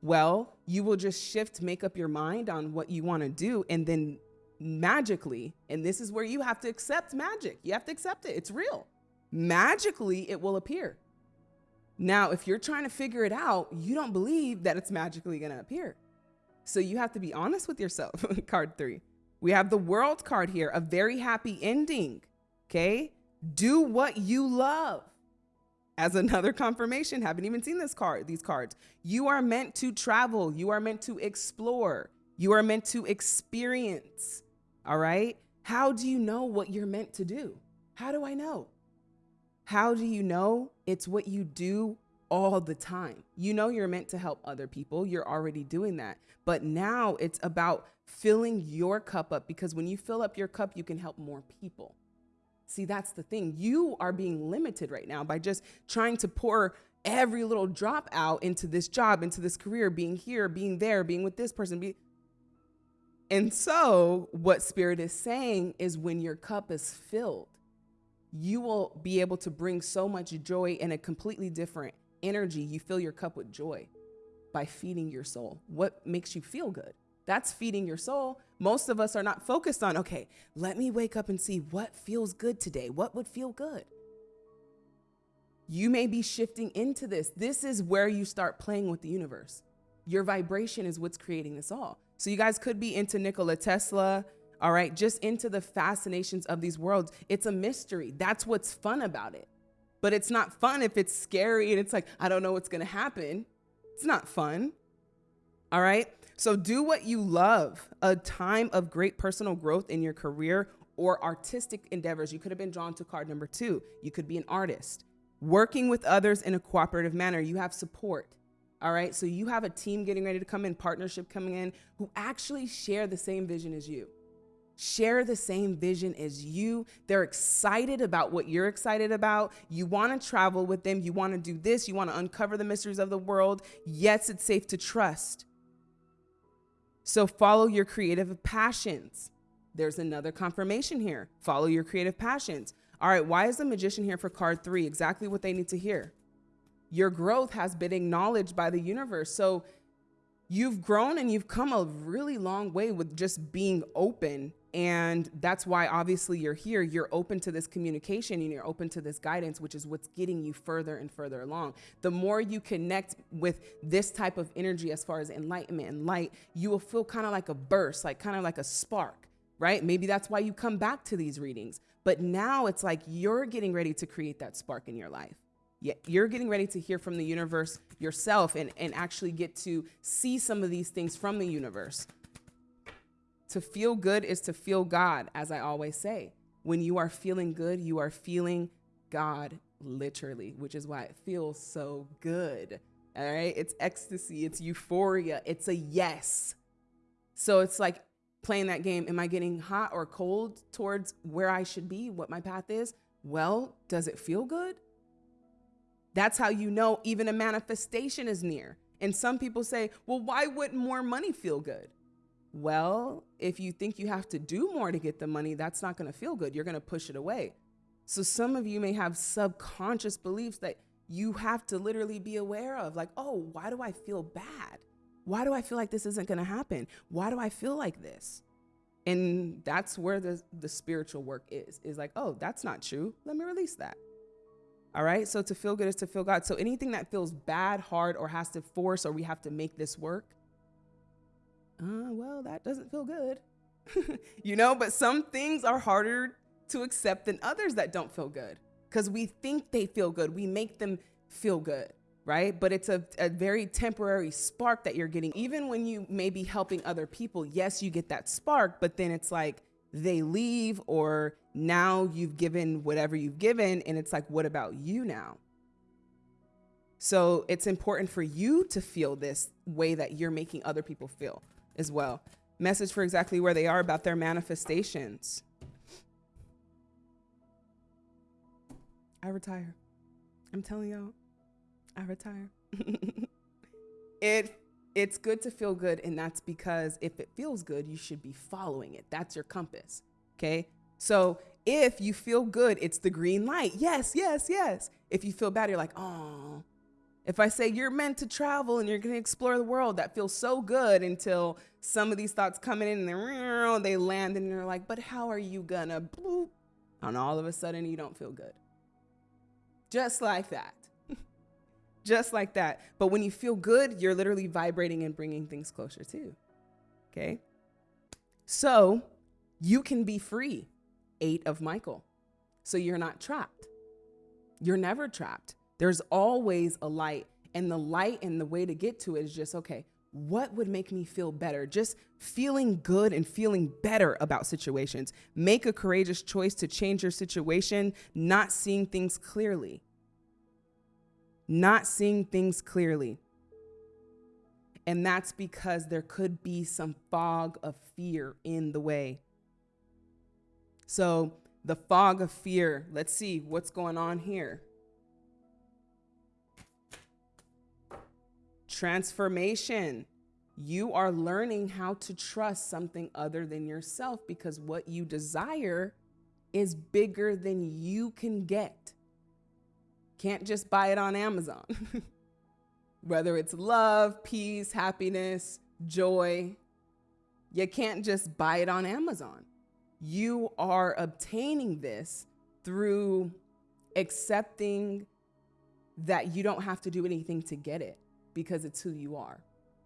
Well, you will just shift, make up your mind on what you want to do, and then magically, and this is where you have to accept magic. You have to accept it. It's real. Magically, it will appear. Now, if you're trying to figure it out, you don't believe that it's magically going to appear. So you have to be honest with yourself. card three. We have the world card here, a very happy ending. Okay. Do what you love. as another confirmation, haven't even seen this card, these cards. You are meant to travel. You are meant to explore. You are meant to experience. All right? How do you know what you're meant to do? How do I know? How do you know? It's what you do all the time. You know you're meant to help other people. You're already doing that. But now it's about filling your cup up because when you fill up your cup, you can help more people. See, that's the thing. You are being limited right now by just trying to pour every little drop out into this job, into this career, being here, being there, being with this person. Be- and so, what Spirit is saying is when your cup is filled, you will be able to bring so much joy in a completely different energy. You fill your cup with joy by feeding your soul. What makes you feel good? That's feeding your soul. Most of us are not focused on, okay, let me wake up and see what feels good today. What would feel good? You may be shifting into this. This is where you start playing with the universe. Your vibration is what's creating this all. So you guys could be into Nikola Tesla, all right, just into the fascinations of these worlds. It's a mystery. That's what's fun about it. But it's not fun if it's scary and it's like, I don't know what's going to happen. It's not fun. All right. So do what you love. A time of great personal growth in your career or artistic endeavors. You could have been drawn to card number two. You could be an artist. Working with others in a cooperative manner. You have support. All right. So you have a team getting ready to come in, partnership coming in, who actually share the same vision as you share the same vision as you. They're excited about what you're excited about. You want to travel with them. You want to do this. You want to uncover the mysteries of the world. Yes, it's safe to trust. So follow your creative passions. There's another confirmation here. Follow your creative passions. All right, why is the magician here for card three? Exactly what they need to hear. Your growth has been acknowledged by the universe. So you've grown and you've come a really long way with just being open and that's why obviously you're here. You're open to this communication and you're open to this guidance, which is what's getting you further and further along. The more you connect with this type of energy as far as enlightenment and light, you will feel kind of like a burst, like kind of like a spark, right? Maybe that's why you come back to these readings. But now it's like you're getting ready to create that spark in your life. Yeah, you're getting ready to hear from the universe yourself and, and actually get to see some of these things from the universe to feel good is to feel God, as I always say. When you are feeling good, you are feeling God literally, which is why it feels so good. All right. It's ecstasy, it's euphoria, it's a yes. So it's like playing that game. Am I getting hot or cold towards where I should be, what my path is? Well, does it feel good? That's how you know even a manifestation is near. And some people say, well, why wouldn't more money feel good? Well, if you think you have to do more to get the money, that's not going to feel good. You're going to push it away. So some of you may have subconscious beliefs that you have to literally be aware of like, oh, why do I feel bad? Why do I feel like this isn't going to happen? Why do I feel like this? And that's where the, the spiritual work is, is like, oh, that's not true. Let me release that. All right. So to feel good is to feel God. So anything that feels bad, hard, or has to force, or we have to make this work, uh, well, that doesn't feel good. you know, but some things are harder to accept than others that don't feel good because we think they feel good. We make them feel good, right? But it's a, a very temporary spark that you're getting. Even when you may be helping other people, yes, you get that spark, but then it's like they leave or now you've given whatever you've given. And it's like, what about you now? So it's important for you to feel this way that you're making other people feel as well. Message for exactly where they are about their manifestations. I retire. I'm telling y'all, I retire. it it's good to feel good and that's because if it feels good, you should be following it. That's your compass. Okay? So, if you feel good, it's the green light. Yes, yes, yes. If you feel bad, you're like, "Oh, if I say you're meant to travel and you're going to explore the world, that feels so good until some of these thoughts come in and they land and you're like, but how are you going to bloop? And all of a sudden you don't feel good. Just like that. Just like that. But when you feel good, you're literally vibrating and bringing things closer too. Okay. So you can be free. Eight of Michael. So you're not trapped. You're never trapped There's always a light. And the light and the way to get to it is just okay, what would make me feel better? Just feeling good and feeling better about situations. Make a courageous choice to change your situation, not seeing things clearly. Not seeing things clearly. And that's because there could be some fog of fear in the way. So, the fog of fear, let's see what's going on here. Transformation. You are learning how to trust something other than yourself because what you desire is bigger than you can get. Can't just buy it on Amazon. Whether it's love, peace, happiness, joy, you can't just buy it on Amazon. You are obtaining this through accepting that you don't have to do anything to get it because it's who you are.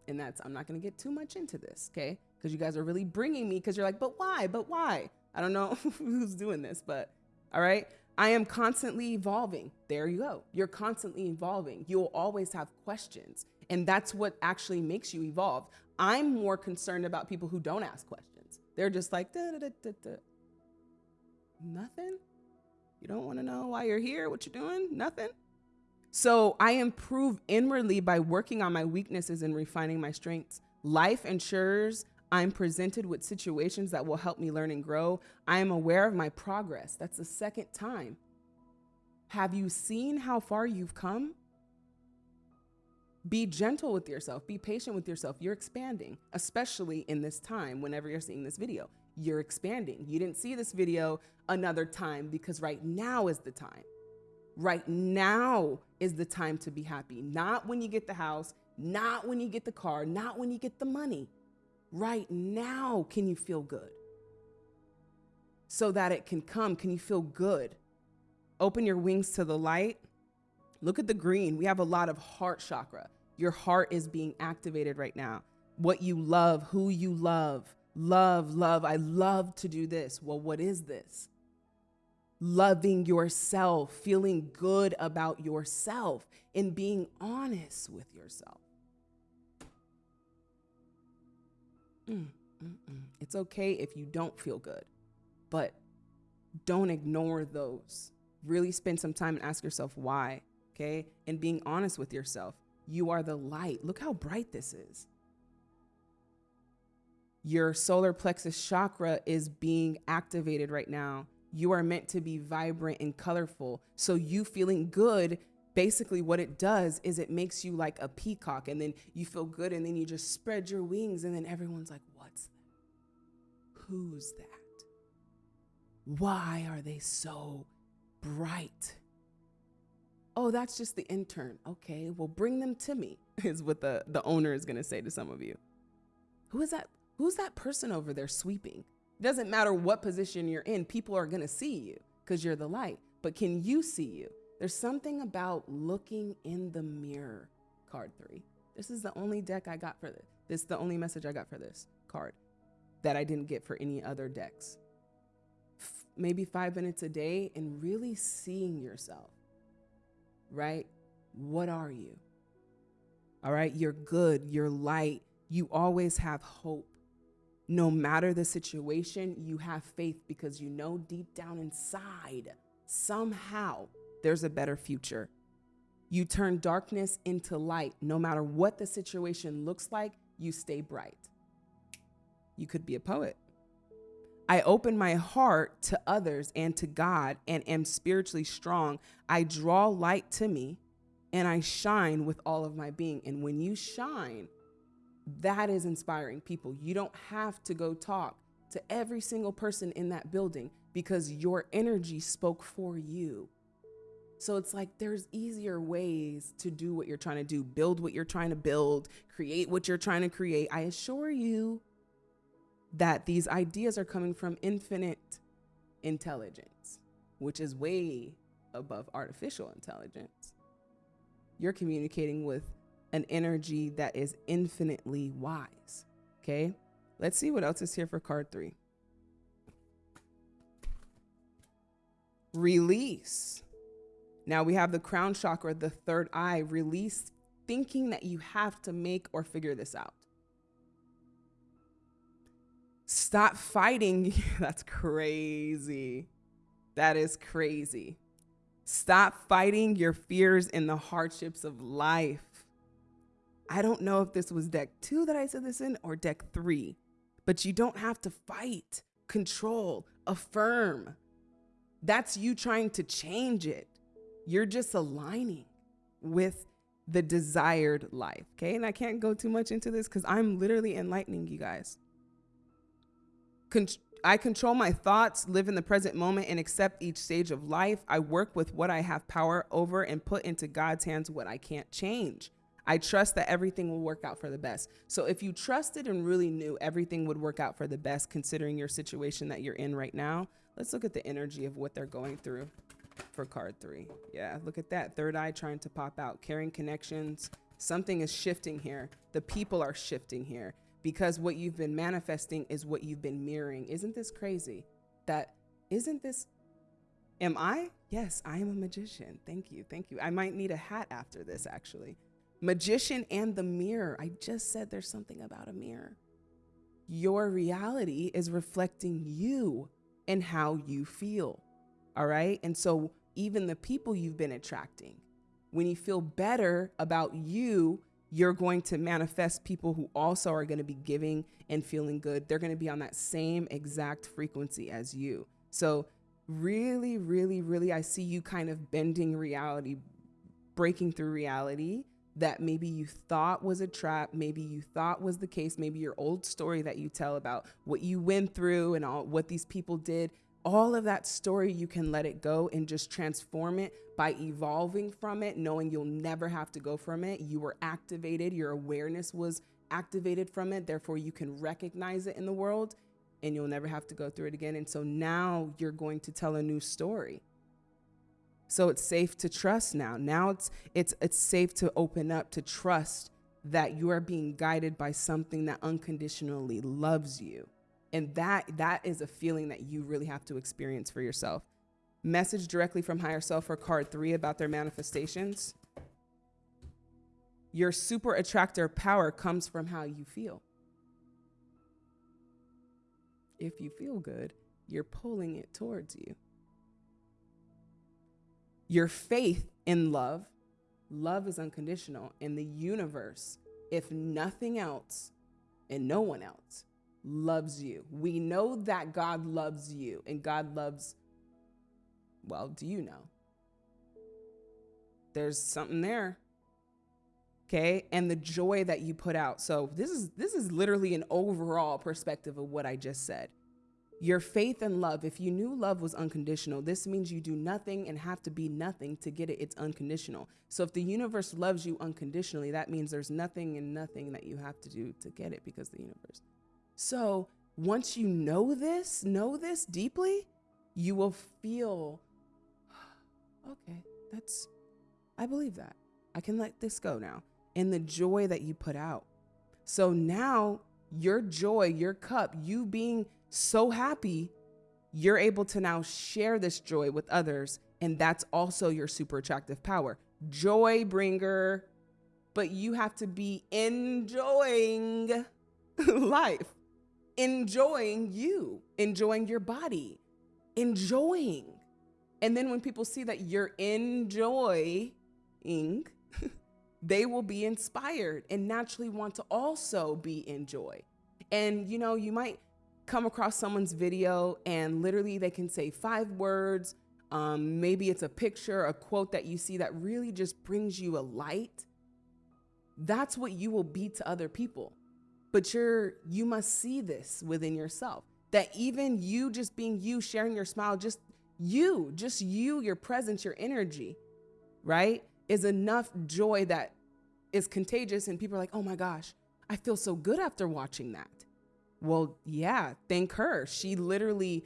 And that's, I'm not going to get too much into this, okay? Because you guys are really bringing me because you're like, but why? But why? I don't know who's doing this, but all right. I am constantly evolving. There you go. You're constantly evolving. You'll always have questions. And that's what actually makes you evolve. I'm more concerned about people who don't ask questions. They're just like, da, da, da, nothing. You don't want to know why you're here, what you're doing, nothing. So I improve inwardly by working on my weaknesses and refining my strengths. Life ensures I'm presented with situations that will help me learn and grow. I am aware of my progress. That's the second time. Have you seen how far you've come? Be gentle with yourself. Be patient with yourself. You're expanding, especially in this time, whenever you're seeing this video. You're expanding. You didn't see this video another time because right now is the time. Right now is the time to be happy. Not when you get the house, not when you get the car, not when you get the money. Right now, can you feel good? So that it can come, can you feel good? Open your wings to the light. Look at the green. We have a lot of heart chakra. Your heart is being activated right now. What you love, who you love, love, love. I love to do this. Well, what is this? Loving yourself, feeling good about yourself, and being honest with yourself. Mm, mm, mm. It's okay if you don't feel good, but don't ignore those. Really spend some time and ask yourself why, okay? And being honest with yourself. You are the light. Look how bright this is. Your solar plexus chakra is being activated right now you are meant to be vibrant and colorful. So you feeling good, basically what it does is it makes you like a peacock and then you feel good and then you just spread your wings and then everyone's like, "What's that? Who's that? Why are they so bright?" Oh, that's just the intern. Okay, well bring them to me. Is what the the owner is to say to some of you. Who is that? Who's that person over there sweeping? Doesn't matter what position you're in, people are going to see you because you're the light. But can you see you? There's something about looking in the mirror, card three. This is the only deck I got for this. This is the only message I got for this card that I didn't get for any other decks. F- maybe five minutes a day and really seeing yourself, right? What are you? All right, you're good, you're light, you always have hope no matter the situation, you have faith because you know deep down inside, somehow, there's a better future. You turn darkness into light. No matter what the situation looks like, you stay bright. You could be a poet. I open my heart to others and to God and am spiritually strong. I draw light to me and I shine with all of my being. And when you shine, that is inspiring people. You don't have to go talk to every single person in that building because your energy spoke for you. So it's like there's easier ways to do what you're trying to do, build what you're trying to build, create what you're trying to create. I assure you that these ideas are coming from infinite intelligence, which is way above artificial intelligence. You're communicating with an energy that is infinitely wise. Okay, let's see what else is here for card three. Release. Now we have the crown chakra, the third eye, release thinking that you have to make or figure this out. Stop fighting. That's crazy. That is crazy. Stop fighting your fears and the hardships of life. I don't know if this was deck two that I said this in or deck three, but you don't have to fight, control, affirm. That's you trying to change it. You're just aligning with the desired life. Okay. And I can't go too much into this because I'm literally enlightening you guys. Con- I control my thoughts, live in the present moment, and accept each stage of life. I work with what I have power over and put into God's hands what I can't change. I trust that everything will work out for the best. So if you trusted and really knew everything would work out for the best, considering your situation that you're in right now, let's look at the energy of what they're going through for card three. Yeah, look at that. Third eye trying to pop out, carrying connections. Something is shifting here. The people are shifting here because what you've been manifesting is what you've been mirroring. Isn't this crazy? That isn't this Am I? Yes, I am a magician. Thank you. Thank you. I might need a hat after this, actually. Magician and the mirror. I just said there's something about a mirror. Your reality is reflecting you and how you feel. All right. And so, even the people you've been attracting, when you feel better about you, you're going to manifest people who also are going to be giving and feeling good. They're going to be on that same exact frequency as you. So, really, really, really, I see you kind of bending reality, breaking through reality that maybe you thought was a trap, maybe you thought was the case, maybe your old story that you tell about what you went through and all what these people did, all of that story you can let it go and just transform it by evolving from it, knowing you'll never have to go from it. You were activated, your awareness was activated from it, therefore you can recognize it in the world and you'll never have to go through it again. And so now you're going to tell a new story so it's safe to trust now. Now it's it's it's safe to open up to trust that you are being guided by something that unconditionally loves you. And that that is a feeling that you really have to experience for yourself. Message directly from higher self for card 3 about their manifestations. Your super attractor power comes from how you feel. If you feel good, you're pulling it towards you your faith in love. Love is unconditional. In the universe, if nothing else and no one else loves you, we know that God loves you and God loves, well, do you know? There's something there. Okay. And the joy that you put out. So this is this is literally an overall perspective of what I just said. Your faith and love, if you knew love was unconditional, this means you do nothing and have to be nothing to get it. It's unconditional. So if the universe loves you unconditionally, that means there's nothing and nothing that you have to do to get it because the universe. So once you know this, know this deeply, you will feel, okay, that's, I believe that. I can let this go now. And the joy that you put out. So now your joy, your cup, you being so happy, you're able to now share this joy with others. And that's also your super attractive power. Joy bringer, but you have to be enjoying life, enjoying you, enjoying your body, enjoying. And then when people see that you're enjoying, they will be inspired and naturally want to also be in joy. And you know, you might come across someone's video and literally they can say five words. Um, maybe it's a picture, a quote that you see that really just brings you a light. That's what you will be to other people. But you're you must see this within yourself. That even you just being you, sharing your smile, just you, just you, your presence, your energy, right, is enough joy that is contagious. And people are like, oh my gosh, I feel so good after watching that. Well, yeah, thank her. She literally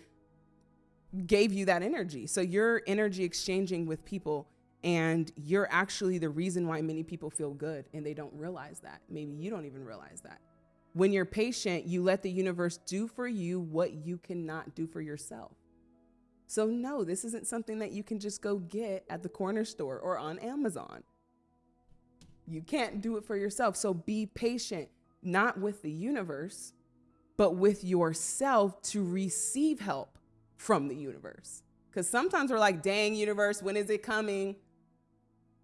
gave you that energy. So you're energy exchanging with people and you're actually the reason why many people feel good and they don't realize that. Maybe you don't even realize that. When you're patient, you let the universe do for you what you cannot do for yourself. So, no, this isn't something that you can just go get at the corner store or on Amazon. You can't do it for yourself. So, be patient, not with the universe, but with yourself to receive help from the universe. Because sometimes we're like, dang, universe, when is it coming?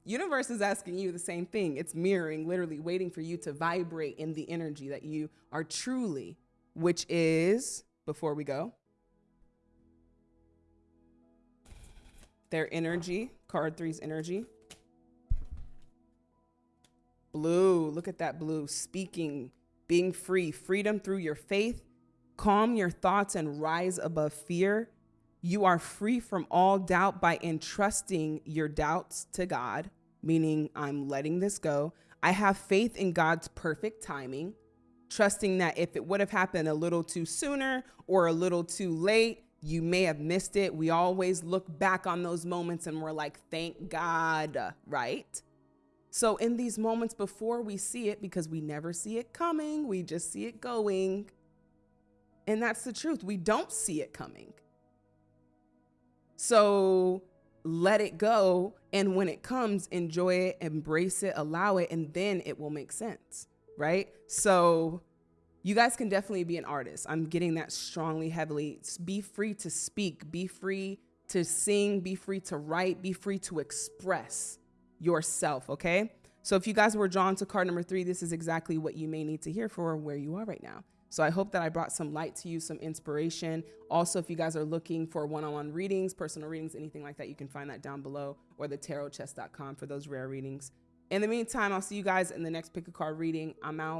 Universe is asking you the same thing. It's mirroring, literally waiting for you to vibrate in the energy that you are truly, which is, before we go, their energy, card three's energy. Blue, look at that blue, speaking, being free, freedom through your faith. Calm your thoughts and rise above fear. You are free from all doubt by entrusting your doubts to God, meaning I'm letting this go. I have faith in God's perfect timing, trusting that if it would have happened a little too sooner or a little too late, you may have missed it. We always look back on those moments and we're like, thank God, right? So, in these moments before we see it, because we never see it coming, we just see it going. And that's the truth. We don't see it coming. So let it go. And when it comes, enjoy it, embrace it, allow it, and then it will make sense. Right. So you guys can definitely be an artist. I'm getting that strongly, heavily. Be free to speak, be free to sing, be free to write, be free to express yourself. Okay. So if you guys were drawn to card number three, this is exactly what you may need to hear for where you are right now. So I hope that I brought some light to you, some inspiration. Also, if you guys are looking for one-on-one readings, personal readings, anything like that, you can find that down below or the tarotchest.com for those rare readings. In the meantime, I'll see you guys in the next pick a card reading. I'm out.